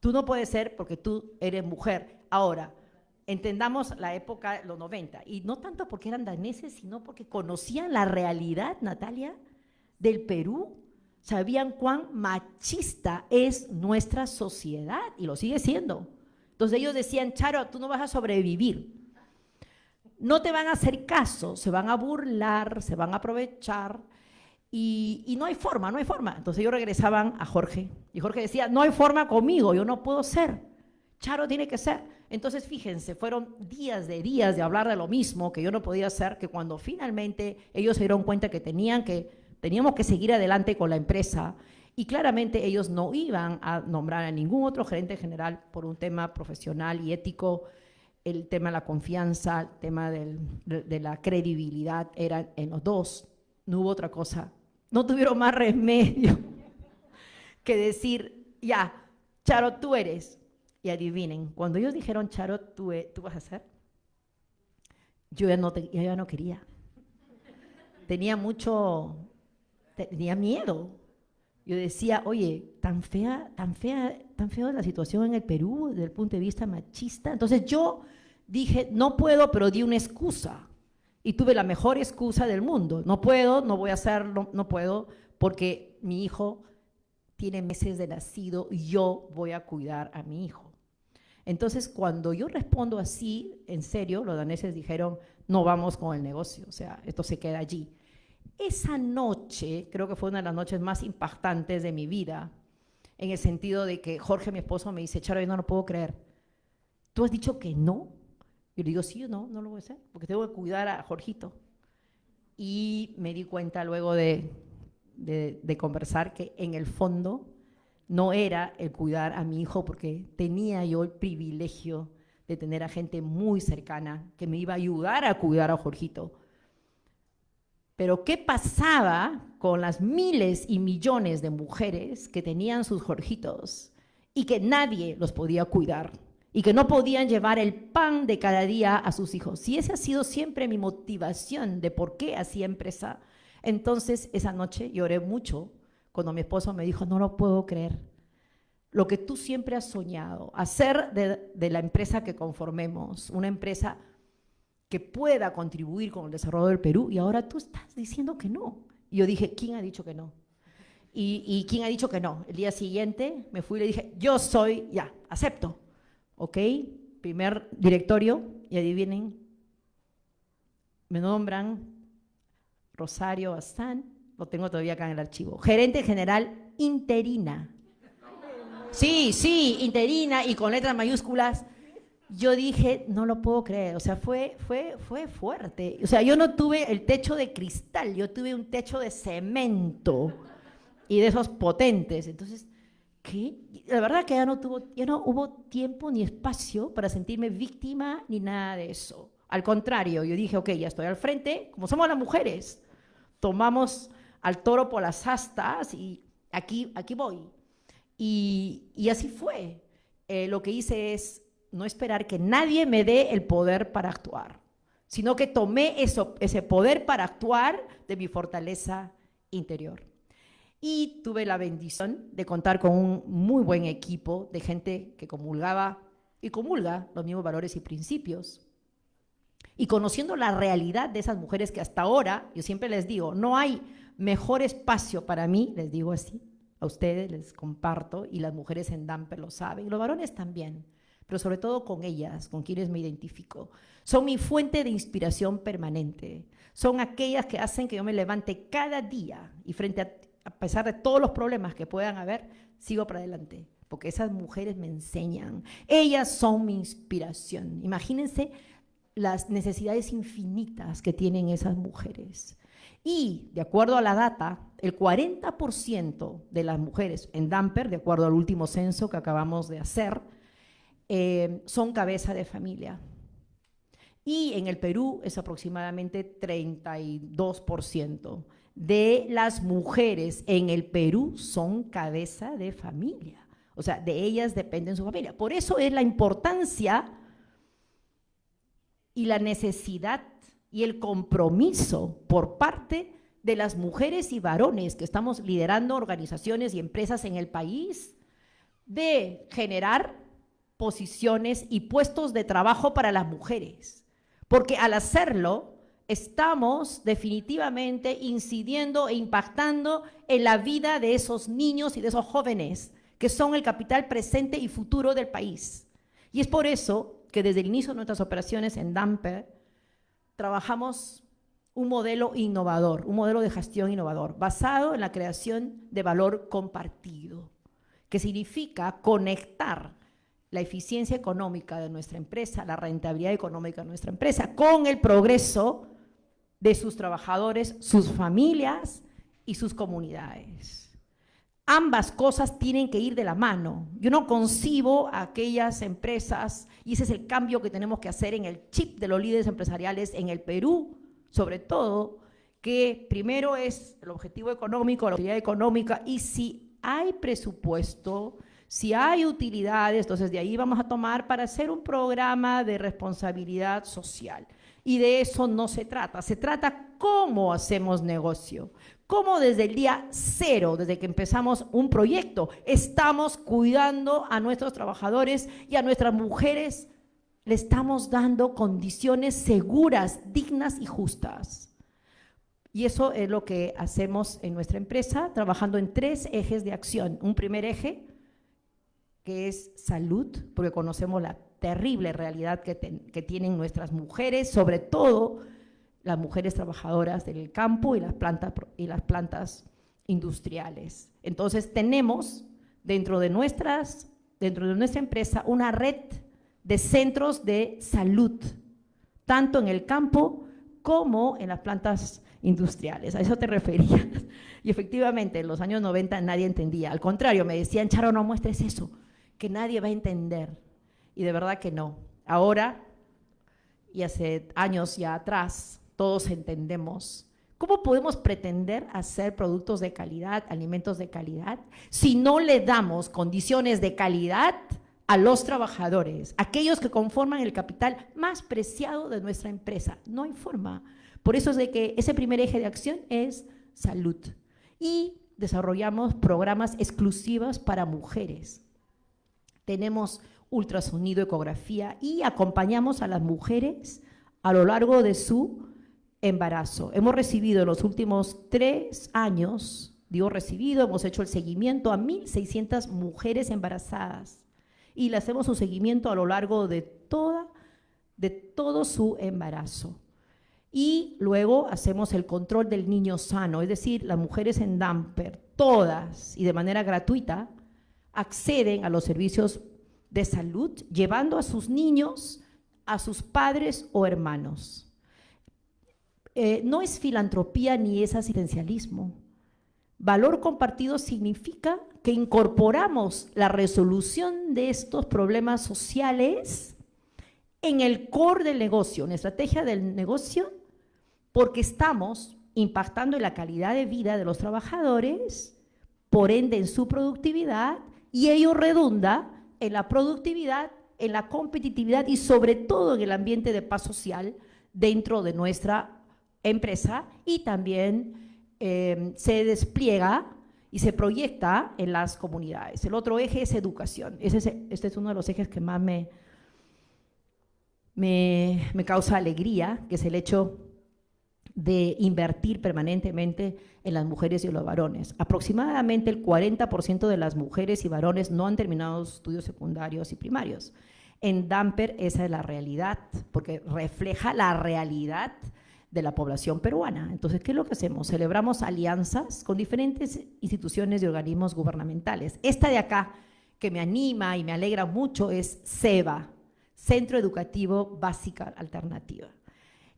Tú no puedes ser porque tú eres mujer. Ahora, entendamos la época, los 90, y no tanto porque eran daneses, sino porque conocían la realidad, Natalia, del Perú. Sabían cuán machista es nuestra sociedad y lo sigue siendo. Entonces ellos decían, Charo, tú no vas a sobrevivir. No te van a hacer caso, se van a burlar, se van a aprovechar y, no hay forma, no hay forma. Entonces ellos regresaban a Jorge y Jorge decía, no hay forma conmigo, yo no puedo ser. Charo tiene que ser. Entonces fíjense, fueron días de días de hablar de lo mismo que yo no podía hacer, que cuando finalmente ellos se dieron cuenta que tenían que, teníamos que seguir adelante con la empresa y claramente ellos no iban a nombrar a ningún otro gerente general por un tema profesional y ético, el tema de la confianza, el tema de, la credibilidad, eran en los dos, no hubo otra cosa no tuvieron más remedio que decir, ya, Charo, tú eres. Y adivinen, cuando ellos dijeron, Charo, tú, e, tú vas a ser, yo ya, no yo ya no quería. Tenía mucho, tenía miedo. Yo decía, oye, tan fea, tan fea, tan fea la situación en el Perú desde el punto de vista machista. Entonces yo dije, no puedo, pero di una excusa y tuve la mejor excusa del mundo. No puedo, no voy a hacerlo, no puedo, porque mi hijo tiene meses de nacido y yo voy a cuidar a mi hijo. Entonces, cuando yo respondo así, en serio, los daneses dijeron, no vamos con el negocio, o sea, esto se queda allí. Esa noche, creo que fue una de las noches más impactantes de mi vida, en el sentido de que Jorge, mi esposo, me dice, Charo, yo no lo puedo creer. ¿Tú has dicho que no? Yo le digo, sí no, no lo voy a hacer, porque tengo que cuidar a Jorgito. y me di cuenta luego de, de, de conversar que en el fondo no era el cuidar a mi hijo porque tenía yo el privilegio de tener a gente muy cercana que me iba a ayudar a cuidar a Jorgito. Pero ¿qué pasaba con las miles y millones de mujeres que tenían sus Jorgitos y que nadie los podía cuidar y que no podían llevar el pan de cada día a sus hijos? Si esa ha sido siempre mi motivación de por qué hacía empresa, entonces esa noche lloré mucho cuando mi esposo me dijo, no lo puedo creer, lo que tú siempre has soñado, hacer de, la empresa que conformemos una empresa que pueda contribuir con el desarrollo del Perú y ahora tú estás diciendo que no. Y yo dije, ¿quién ha dicho que no? Y, y, quién ha dicho que no? El día siguiente me fui y le dije, yo soy, ya, acepto. ¿Ok? Primer directorio y adivinen, me nombran Rosario Bastán, lo tengo todavía acá en el archivo, gerente general interina Sí, sí, interina y con letras mayúsculas. Yo dije, no lo puedo creer, o sea, fue, fue, fue fuerte. O sea, yo no tuve el techo de cristal, yo tuve un techo de cemento y de esos potentes. Entonces, ¿qué? La verdad que ya no, tuvo, ya no hubo tiempo ni espacio para sentirme víctima ni nada de eso. Al contrario, yo dije, ok, ya estoy al frente, como somos las mujeres, tomamos al toro por las astas y aquí, aquí voy. Y, así fue. Eh, lo que hice es no esperar que nadie me dé el poder para actuar, sino que tomé eso, ese poder para actuar de mi fortaleza interior. Y tuve la bendición de contar con un muy buen equipo de gente que comulgaba y comulga los mismos valores y principios. Y conociendo la realidad de esas mujeres que hasta ahora, yo siempre les digo, no hay mejor espacio para mí, les digo así, a ustedes les comparto y las mujeres en Damper lo saben, los varones también, pero sobre todo con ellas, con quienes me identifico. Son mi fuente de inspiración permanente. Son aquellas que hacen que yo me levante cada día y frente a, a pesar de todos los problemas que puedan haber, sigo para adelante, porque esas mujeres me enseñan. Ellas son mi inspiración. Imagínense las necesidades infinitas que tienen esas mujeres. Y, de acuerdo a la data, el 40% de las mujeres en Damper, de acuerdo al último censo que acabamos de hacer, eh, son cabeza de familia. Y en el Perú es aproximadamente 32% de las mujeres en el Perú son cabeza de familia. O sea, de ellas depende su familia. Por eso es la importancia y la necesidad y el compromiso por parte de las mujeres y varones que estamos liderando organizaciones y empresas en el país de generar posiciones y puestos de trabajo para las mujeres. Porque al hacerlo, estamos definitivamente incidiendo e impactando en la vida de esos niños y de esos jóvenes que son el capital presente y futuro del país. Y es por eso que desde el inicio de nuestras operaciones en Damper, trabajamos un modelo innovador, un modelo de gestión innovador, basado en la creación de valor compartido, que significa conectar la eficiencia económica de nuestra empresa, la rentabilidad económica de nuestra empresa, con el progreso de sus trabajadores, sus familias y sus comunidades. Ambas cosas tienen que ir de la mano. Yo no concibo a aquellas empresas, y ese es el cambio que tenemos que hacer en el chip de los líderes empresariales en el Perú, sobre todo, que primero es el objetivo económico, la utilidad económica, y si hay presupuesto, si hay utilidades, entonces de ahí vamos a tomar para hacer un programa de responsabilidad social. Y de eso no se trata, se trata cómo hacemos negocio, cómo desde el día cero, desde que empezamos un proyecto, estamos cuidando a nuestros trabajadores y a nuestras mujeres, le estamos dando condiciones seguras, dignas y justas. Y eso es lo que hacemos en nuestra empresa, trabajando en tres ejes de acción. Un primer eje, que es salud, porque conocemos la terrible realidad que, que tienen nuestras mujeres, sobre todo las mujeres trabajadoras del campo y las plantas, y las plantas industriales. Entonces tenemos dentro de, nuestras, dentro de nuestra empresa una red de centros de salud, tanto en el campo como en las plantas industriales. A eso te referías. Y efectivamente, en los años 90 nadie entendía. Al contrario, me decían, Charo, no muestres eso, que nadie va a entender. Y de verdad que no. Ahora, y hace años ya atrás, todos entendemos. ¿Cómo podemos pretender hacer productos de calidad, alimentos de calidad, si no le damos condiciones de calidad a los trabajadores, aquellos que conforman el capital más preciado de nuestra empresa? No hay forma. Por eso es de que ese primer eje de acción es salud. Y desarrollamos programas exclusivos para mujeres. Tenemos ultrasonido, ecografía y acompañamos a las mujeres a lo largo de su embarazo. Hemos recibido en los últimos tres años, digo recibido, hemos hecho el seguimiento a 1.600 mujeres embarazadas y le hacemos un seguimiento a lo largo de, toda, de todo su embarazo. Y luego hacemos el control del niño sano, es decir, las mujeres en Damper, todas y de manera gratuita, acceden a los servicios de salud llevando a sus niños a sus padres o hermanos. Eh, no es filantropía ni es asistencialismo. Valor compartido significa que incorporamos la resolución de estos problemas sociales en el core del negocio, en la estrategia del negocio, porque estamos impactando en la calidad de vida de los trabajadores, por ende en su productividad, y ello redunda en la productividad, en la competitividad y sobre todo en el ambiente de paz social dentro de nuestra empresa y también eh, se despliega y se proyecta en las comunidades. El otro eje es educación. este es uno de los ejes que más me, me, me causa alegría, que es el hecho de invertir permanentemente en las mujeres y los varones. Aproximadamente el 40% de las mujeres y varones no han terminado estudios secundarios y primarios. En Damper esa es la realidad, porque refleja la realidad de la población peruana. Entonces, ¿qué es lo que hacemos? Celebramos alianzas con diferentes instituciones y organismos gubernamentales. Esta de acá, que me anima y me alegra mucho, es CEBA, Centro Educativo Básica Alternativa.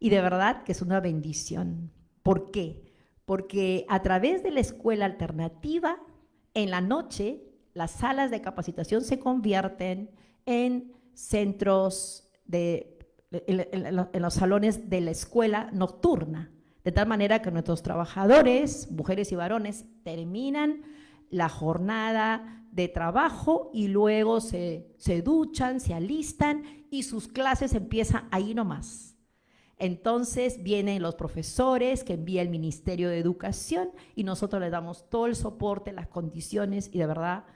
Y de verdad que es una bendición. ¿Por qué? Porque a través de la escuela alternativa, en la noche, las salas de capacitación se convierten en centros de, en, los salones de la escuela nocturna, de tal manera que nuestros trabajadores, mujeres y varones, terminan la jornada de trabajo y luego se, se duchan, se alistan y sus clases empiezan ahí nomás entonces vienen los profesores que envía el Ministerio de Educación y nosotros le damos todo el soporte, las condiciones y de verdad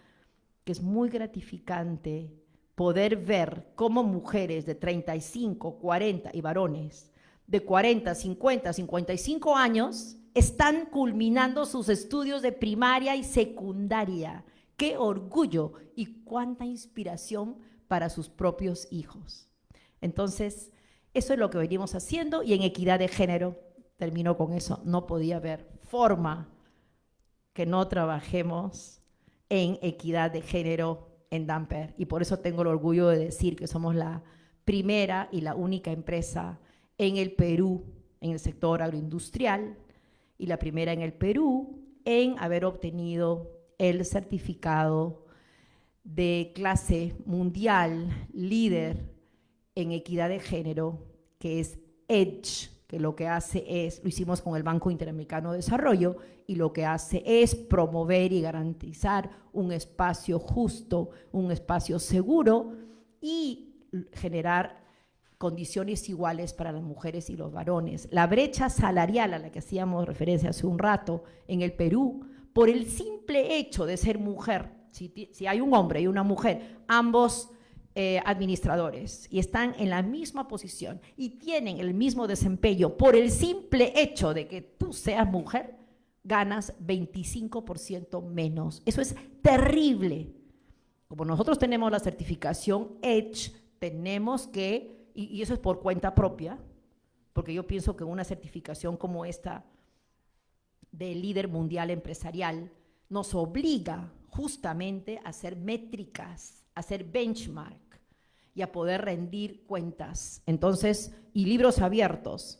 que es muy gratificante poder ver cómo mujeres de 35, 40 y varones de 40, 50, 55 años están culminando sus estudios de primaria y secundaria. Qué orgullo y cuánta inspiración para sus propios hijos. Entonces, eso es lo que venimos haciendo y en equidad de género, termino con eso, no podía haber forma que no trabajemos en equidad de género en Damper. Y por eso tengo el orgullo de decir que somos la primera y la única empresa en el Perú, en el sector agroindustrial, y la primera en el Perú en haber obtenido el certificado de clase mundial líder en equidad de género, que es EDGE, que lo que hace es, lo hicimos con el Banco Interamericano de Desarrollo, y lo que hace es promover y garantizar un espacio justo, un espacio seguro y generar condiciones iguales para las mujeres y los varones. La brecha salarial a la que hacíamos referencia hace un rato en el Perú, por el simple hecho de ser mujer, si, hay un hombre y una mujer, ambos eh, administradores y están en la misma posición y tienen el mismo desempeño por el simple hecho de que tú seas mujer, ganas 25% menos. Eso es terrible. Como nosotros tenemos la certificación Edge, tenemos que, y, y eso es por cuenta propia, porque yo pienso que una certificación como esta de líder mundial empresarial nos obliga justamente a hacer métricas, a hacer benchmark y a poder rendir cuentas. Entonces, y libros abiertos.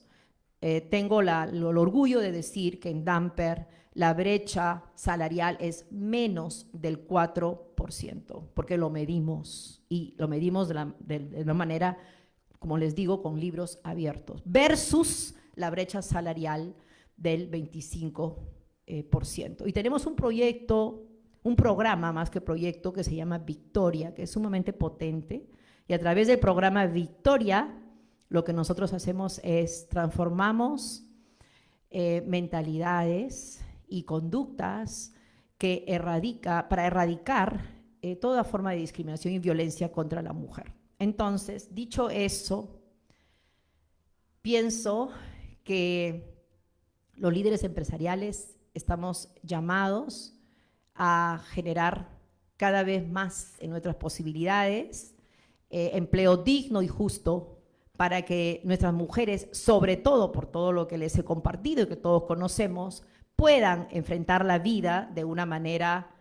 eh, tengo la- el orgullo de decir que en Damper la brecha salarial es menos del 4%, porque lo medimos y lo medimos de una manera, como les digo, con libros abiertos, versus la brecha salarial del 25%. eh, por ciento. Y tenemos un proyecto, un programa más que proyecto que se llama Victoria, que es sumamente potente. Y a través del programa Victoria, lo que nosotros hacemos es transformamos eh, mentalidades y conductas para erradicar eh, toda forma de discriminación y violencia contra la mujer. Entonces, dicho eso, pienso que los líderes empresariales estamos llamados a generar cada vez más en nuestras posibilidades eh, empleo digno y justo para que nuestras mujeres, sobre todo por todo lo que les he compartido y que todos conocemos, puedan enfrentar la vida de una manera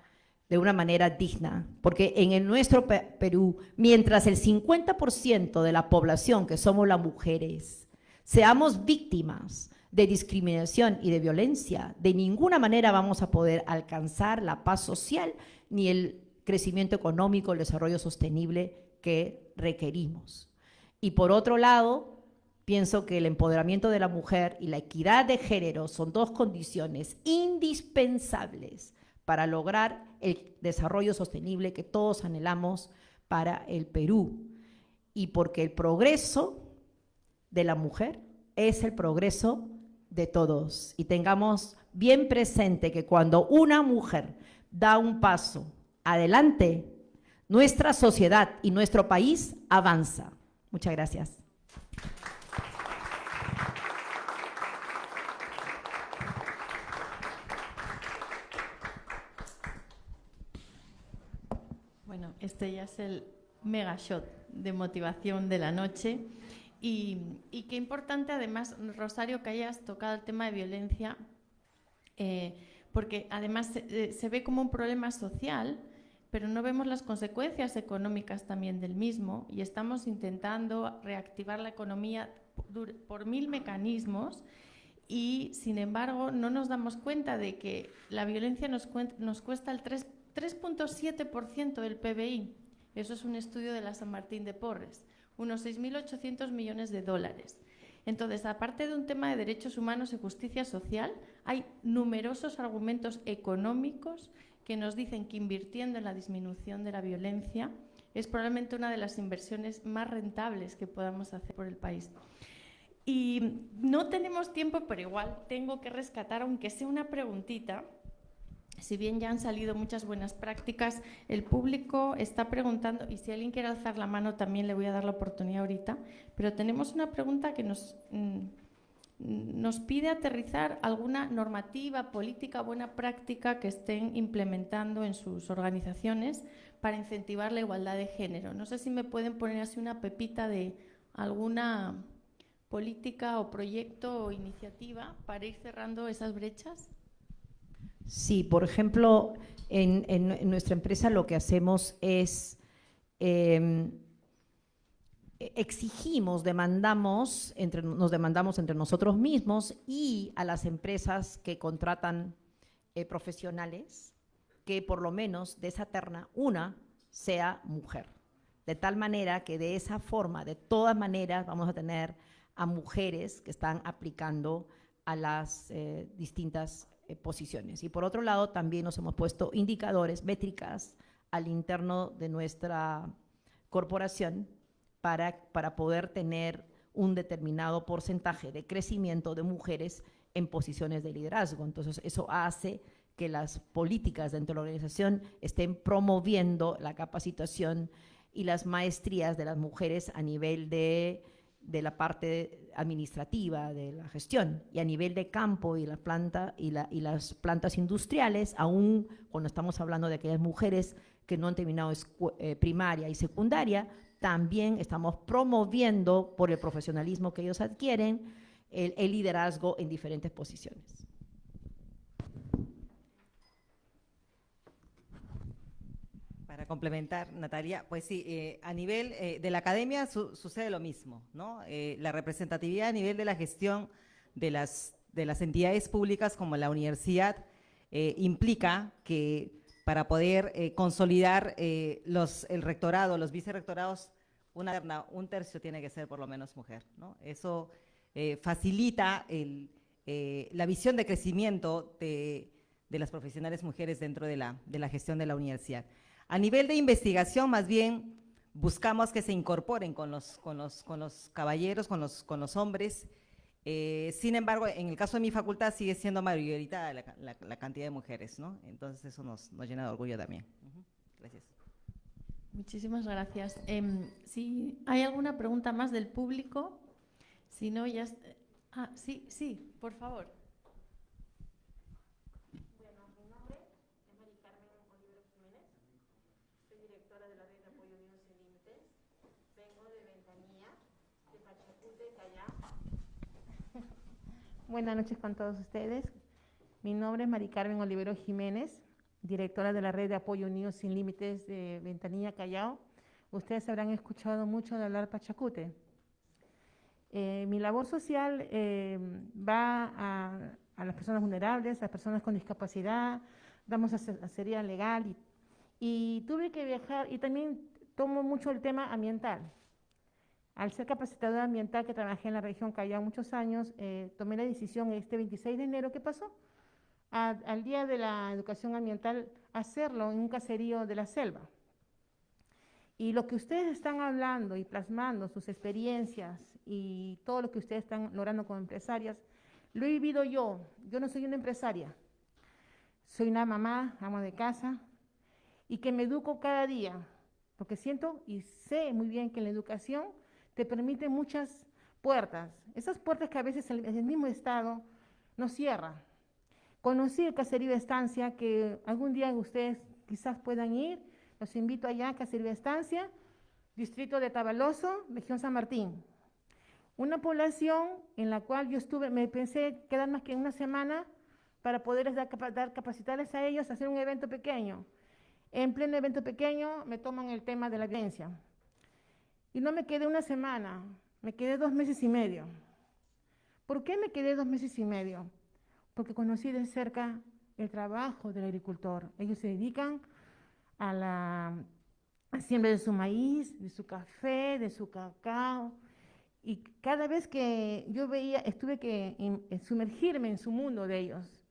de una manera digna, porque en el nuestro Pe- Perú, mientras el 50% de la población que somos las mujeres seamos víctimas de discriminación y de violencia, de ninguna manera vamos a poder alcanzar la paz social ni el crecimiento económico, el desarrollo sostenible que requerimos. Y por otro lado, pienso que el empoderamiento de la mujer y la equidad de género son dos condiciones indispensables para lograr el desarrollo sostenible que todos anhelamos para el Perú. Y porque el progreso de la mujer es el progreso de todos. Y tengamos bien presente que cuando una mujer da un paso adelante, nuestra sociedad y nuestro país avanza. Muchas gracias. Bueno, este ya es el mega shot de motivación de la noche. Y, qué importante, además, Rosario, que hayas tocado el tema de violencia, eh, porque además eh, se ve como un problema social, pero no vemos las consecuencias económicas también del mismo y estamos intentando reactivar la economía por, mil mecanismos y, sin embargo, no nos damos cuenta de que la violencia nos, nos cuesta el 3 3.7% del PBI. Eso es un estudio de la San Martín de Porres, unos 6.800 millones de dólares. Entonces, aparte de un tema de derechos humanos y justicia social, hay numerosos argumentos económicos que nos dicen que invirtiendo en la disminución de la violencia es probablemente una de las inversiones más rentables que podamos hacer por el país. Y no tenemos tiempo, pero igual tengo que rescatar, aunque sea una preguntita, si bien ya han salido muchas buenas prácticas, el público está preguntando, y si alguien quiere alzar la mano también le voy a dar la oportunidad ahorita, pero tenemos una pregunta que nos, mm, nos pide aterrizar alguna normativa, política, buena práctica que estén implementando en sus organizaciones para incentivar la igualdad de género. No sé si me pueden poner así una pepita de alguna política o proyecto o iniciativa para ir cerrando esas brechas. Sí, por ejemplo, en, nuestra empresa lo que hacemos es eh, exigimos, demandamos, entre, nos demandamos entre nosotros mismos y a las empresas que contratan eh, profesionales que por lo menos de esa terna una sea mujer. De tal manera que de esa forma, de todas maneras, vamos a tener a mujeres que están aplicando a las eh, distintas eh, posiciones. Y por otro lado, también nos hemos puesto indicadores, métricas al interno de nuestra corporación para, para poder tener un determinado porcentaje de crecimiento de mujeres en posiciones de liderazgo. Entonces, eso hace que las políticas dentro de la organización estén promoviendo la capacitación y las maestrías de las mujeres a nivel de, de la parte administrativa, de la gestión, y a nivel de campo y la planta y, la- y las plantas industriales, aún cuando estamos hablando de aquellas mujeres que no han terminado eh, primaria y secundaria, también estamos promoviendo por el profesionalismo que ellos adquieren el, liderazgo en diferentes posiciones. Para complementar, Natalia, pues sí, eh, a nivel eh, de la academia su- sucede lo mismo, ¿no? Eh, la representatividad a nivel de la gestión de las, de las entidades públicas como la universidad implica que para poder consolidar los, el rectorado, los vicerrectorados, una, un tercio tiene que ser por lo menos mujer. ¿no? Eso eh, facilita el, eh, la visión de crecimiento de, las profesionales mujeres dentro de la, gestión de la universidad. A nivel de investigación, más bien, buscamos que se incorporen con los, caballeros, con los, con los hombres. Eh, sin embargo, en el caso de mi facultad sigue siendo mayoritaria la, la, cantidad de mujeres, ¿no? Entonces eso nos, llena de orgullo también. Gracias. Muchísimas gracias. Eh, si hay alguna pregunta más del público, si no, ya... Ah, sí, sí, por favor. Bueno, mi nombre es Mari Carmen Olivero Jiménez, soy directora de la Red de Apoyo Niños Sin Límites, vengo de Ventanilla, de Pachacute, Callao. Buenas noches con todos ustedes. Mi nombre es Mari Carmen Olivero Jiménez, directora de la Red de Apoyo Unidos Sin Límites de Ventanilla, Callao. Ustedes habrán escuchado mucho de hablar Pachacute. Eh, mi labor social eh, va a, a, las personas vulnerables, a las personas con discapacidad, damos asesoría legal y, y tuve que viajar y también tomo mucho el tema ambiental. Al ser capacitadora ambiental que trabajé en la región Callao muchos años, eh, tomé la decisión este 26 de enero, ¿qué pasó? Al Día de la Educación Ambiental, hacerlo en un caserío de la selva. Y lo que ustedes están hablando y plasmando, sus experiencias y todo lo que ustedes están logrando como empresarias, lo he vivido yo. Yo no soy una empresaria. Soy una mamá, ama de casa, y que me educo cada día, porque siento y sé muy bien que la educación te permite muchas puertas. Esas puertas que a veces el, el mismo Estado nos cierra. Conocí el caserío de estancia, que algún día ustedes quizás puedan ir, los invito allá Caserío de Estancia, distrito de Tabaloso, región San Martín. Una población en la cual yo estuve, me pensé quedar más que una semana para poder dar, capacitarles a ellos, hacer un evento pequeño. En pleno evento pequeño me toman el tema de la violencia. Y no me quedé una semana, me quedé dos meses y medio. ¿Por qué me quedé dos meses y medio? Porque conocí de cerca el trabajo del agricultor. Ellos se dedican a la siembra de su maíz, de su café, de su cacao. Y cada vez que yo veía, estuve que sumergirme en su mundo de ellos,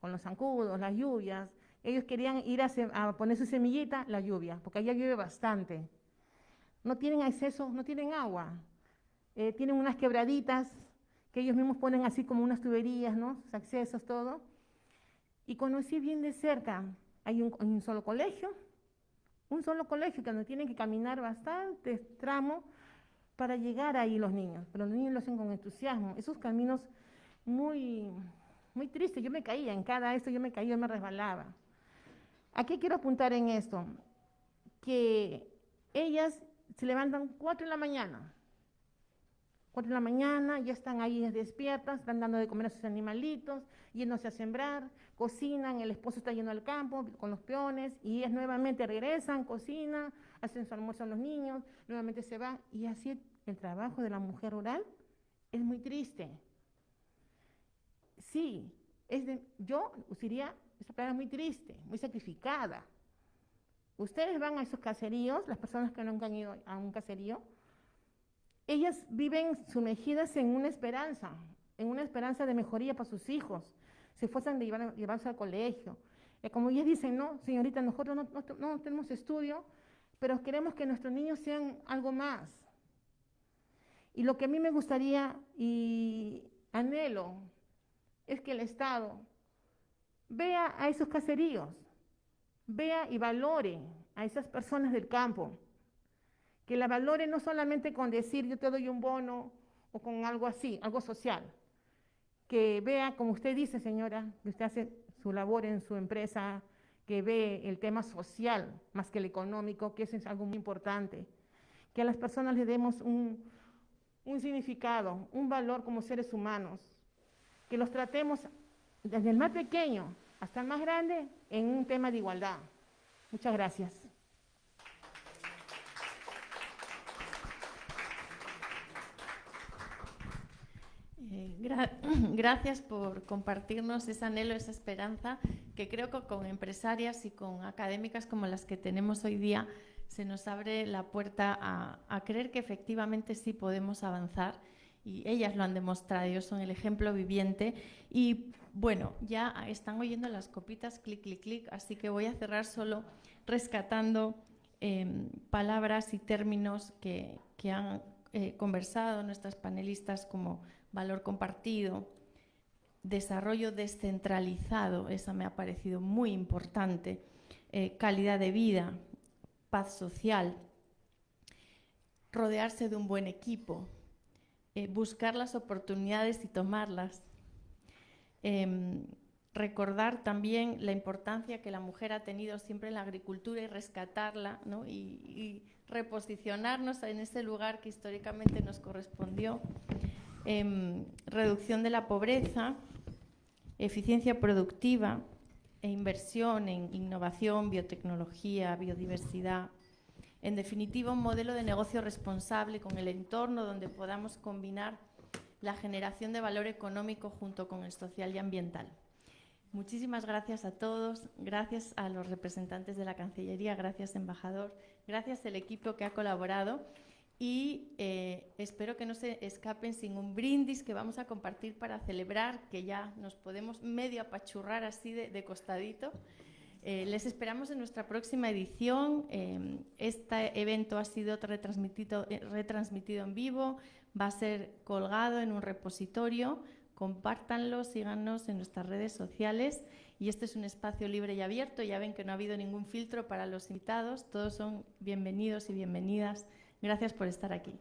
con los zancudos, las lluvias. Ellos querían ir a, a, poner su semillita, la lluvia, porque allá llueve bastante. No tienen acceso, no tienen agua. Eh, tienen unas quebraditas que ellos mismos ponen así como unas tuberías, ¿no? Sus accesos, todo. Y conocí bien de cerca. Hay un, solo colegio, un solo colegio que donde tienen que caminar bastante tramo para llegar ahí los niños, pero los niños lo hacen con entusiasmo. Esos caminos muy, muy tristes, yo me caía, en cada esto yo me caía, yo me resbalaba. ¿A qué quiero apuntar en esto? Que ellas se levantan 4 de la mañana, 4 de la mañana, ya están ahí despiertas, están dando de comer a sus animalitos, yéndose a sembrar, cocinan, el esposo está yendo al campo con los peones y ellas nuevamente regresan, cocinan, hacen su almuerzo a los niños, nuevamente se van y así el trabajo de la mujer rural es muy triste. Sí, es de, yo usaría esa palabra muy triste, muy sacrificada. Ustedes van a esos caseríos, las personas que nunca han ido a un caserío, ellas viven sumergidas en una esperanza, en una esperanza de mejoría para sus hijos, se esfuerzan de llevar, llevarse al colegio. Eh, como ellas dicen, no, señorita, nosotros no, no, no tenemos estudio, pero queremos que nuestros niños sean algo más. Y lo que a mí me gustaría y anhelo es que el Estado vea a esos caseríos, vea y valore a esas personas del campo, que la valore no solamente con decir yo te doy un bono o con algo así, algo social, que vea, como usted dice, señora, que usted hace su labor en su empresa, que ve el tema social más que el económico, que eso es algo muy importante, que a las personas le demos un, un significado, un valor como seres humanos, que los tratemos desde el más pequeño hasta el más grande en un tema de igualdad. Muchas gracias. Eh, gra- gracias por compartirnos ese anhelo, esa esperanza, que creo que con empresarias y con académicas como las que tenemos hoy día se nos abre la puerta a, creer que efectivamente sí podemos avanzar. Y ellas lo han demostrado, ellos son el ejemplo viviente. Y bueno, ya están oyendo las copitas clic, clic, clic, así que voy a cerrar solo rescatando em, palabras y términos que, que han eh, conversado nuestras panelistas como valor compartido, desarrollo descentralizado, esa me ha parecido muy importante, eh, calidad de vida, paz social, rodearse de un buen equipo, eh, buscar las oportunidades y tomarlas, Em, recordar también la importancia que la mujer ha tenido siempre en la agricultura y rescatarla ¿no? y, y reposicionarnos en ese lugar que históricamente nos correspondió. Em, reducción de la pobreza, eficiencia productiva e inversión en innovación, biotecnología, biodiversidad. En definitiva, un modelo de negocio responsable con el entorno donde podamos combinar la generación de valor económico junto con el social y ambiental. Muchísimas gracias a todos, gracias a los representantes de la Cancillería, gracias embajador, gracias al equipo que ha colaborado y eh, espero que no se escapen sin un brindis que vamos a compartir para celebrar que ya nos podemos medio apachurrar así de, de costadito. Eh, les esperamos en nuestra próxima edición. Eh, este evento ha sido retransmitido, eh, retransmitido en vivo, va a ser colgado en un repositorio. Compártanlo, síganos en nuestras redes sociales. Y este es un espacio libre y abierto. Ya ven que no ha habido ningún filtro para los invitados. Todos son bienvenidos y bienvenidas. Gracias por estar aquí.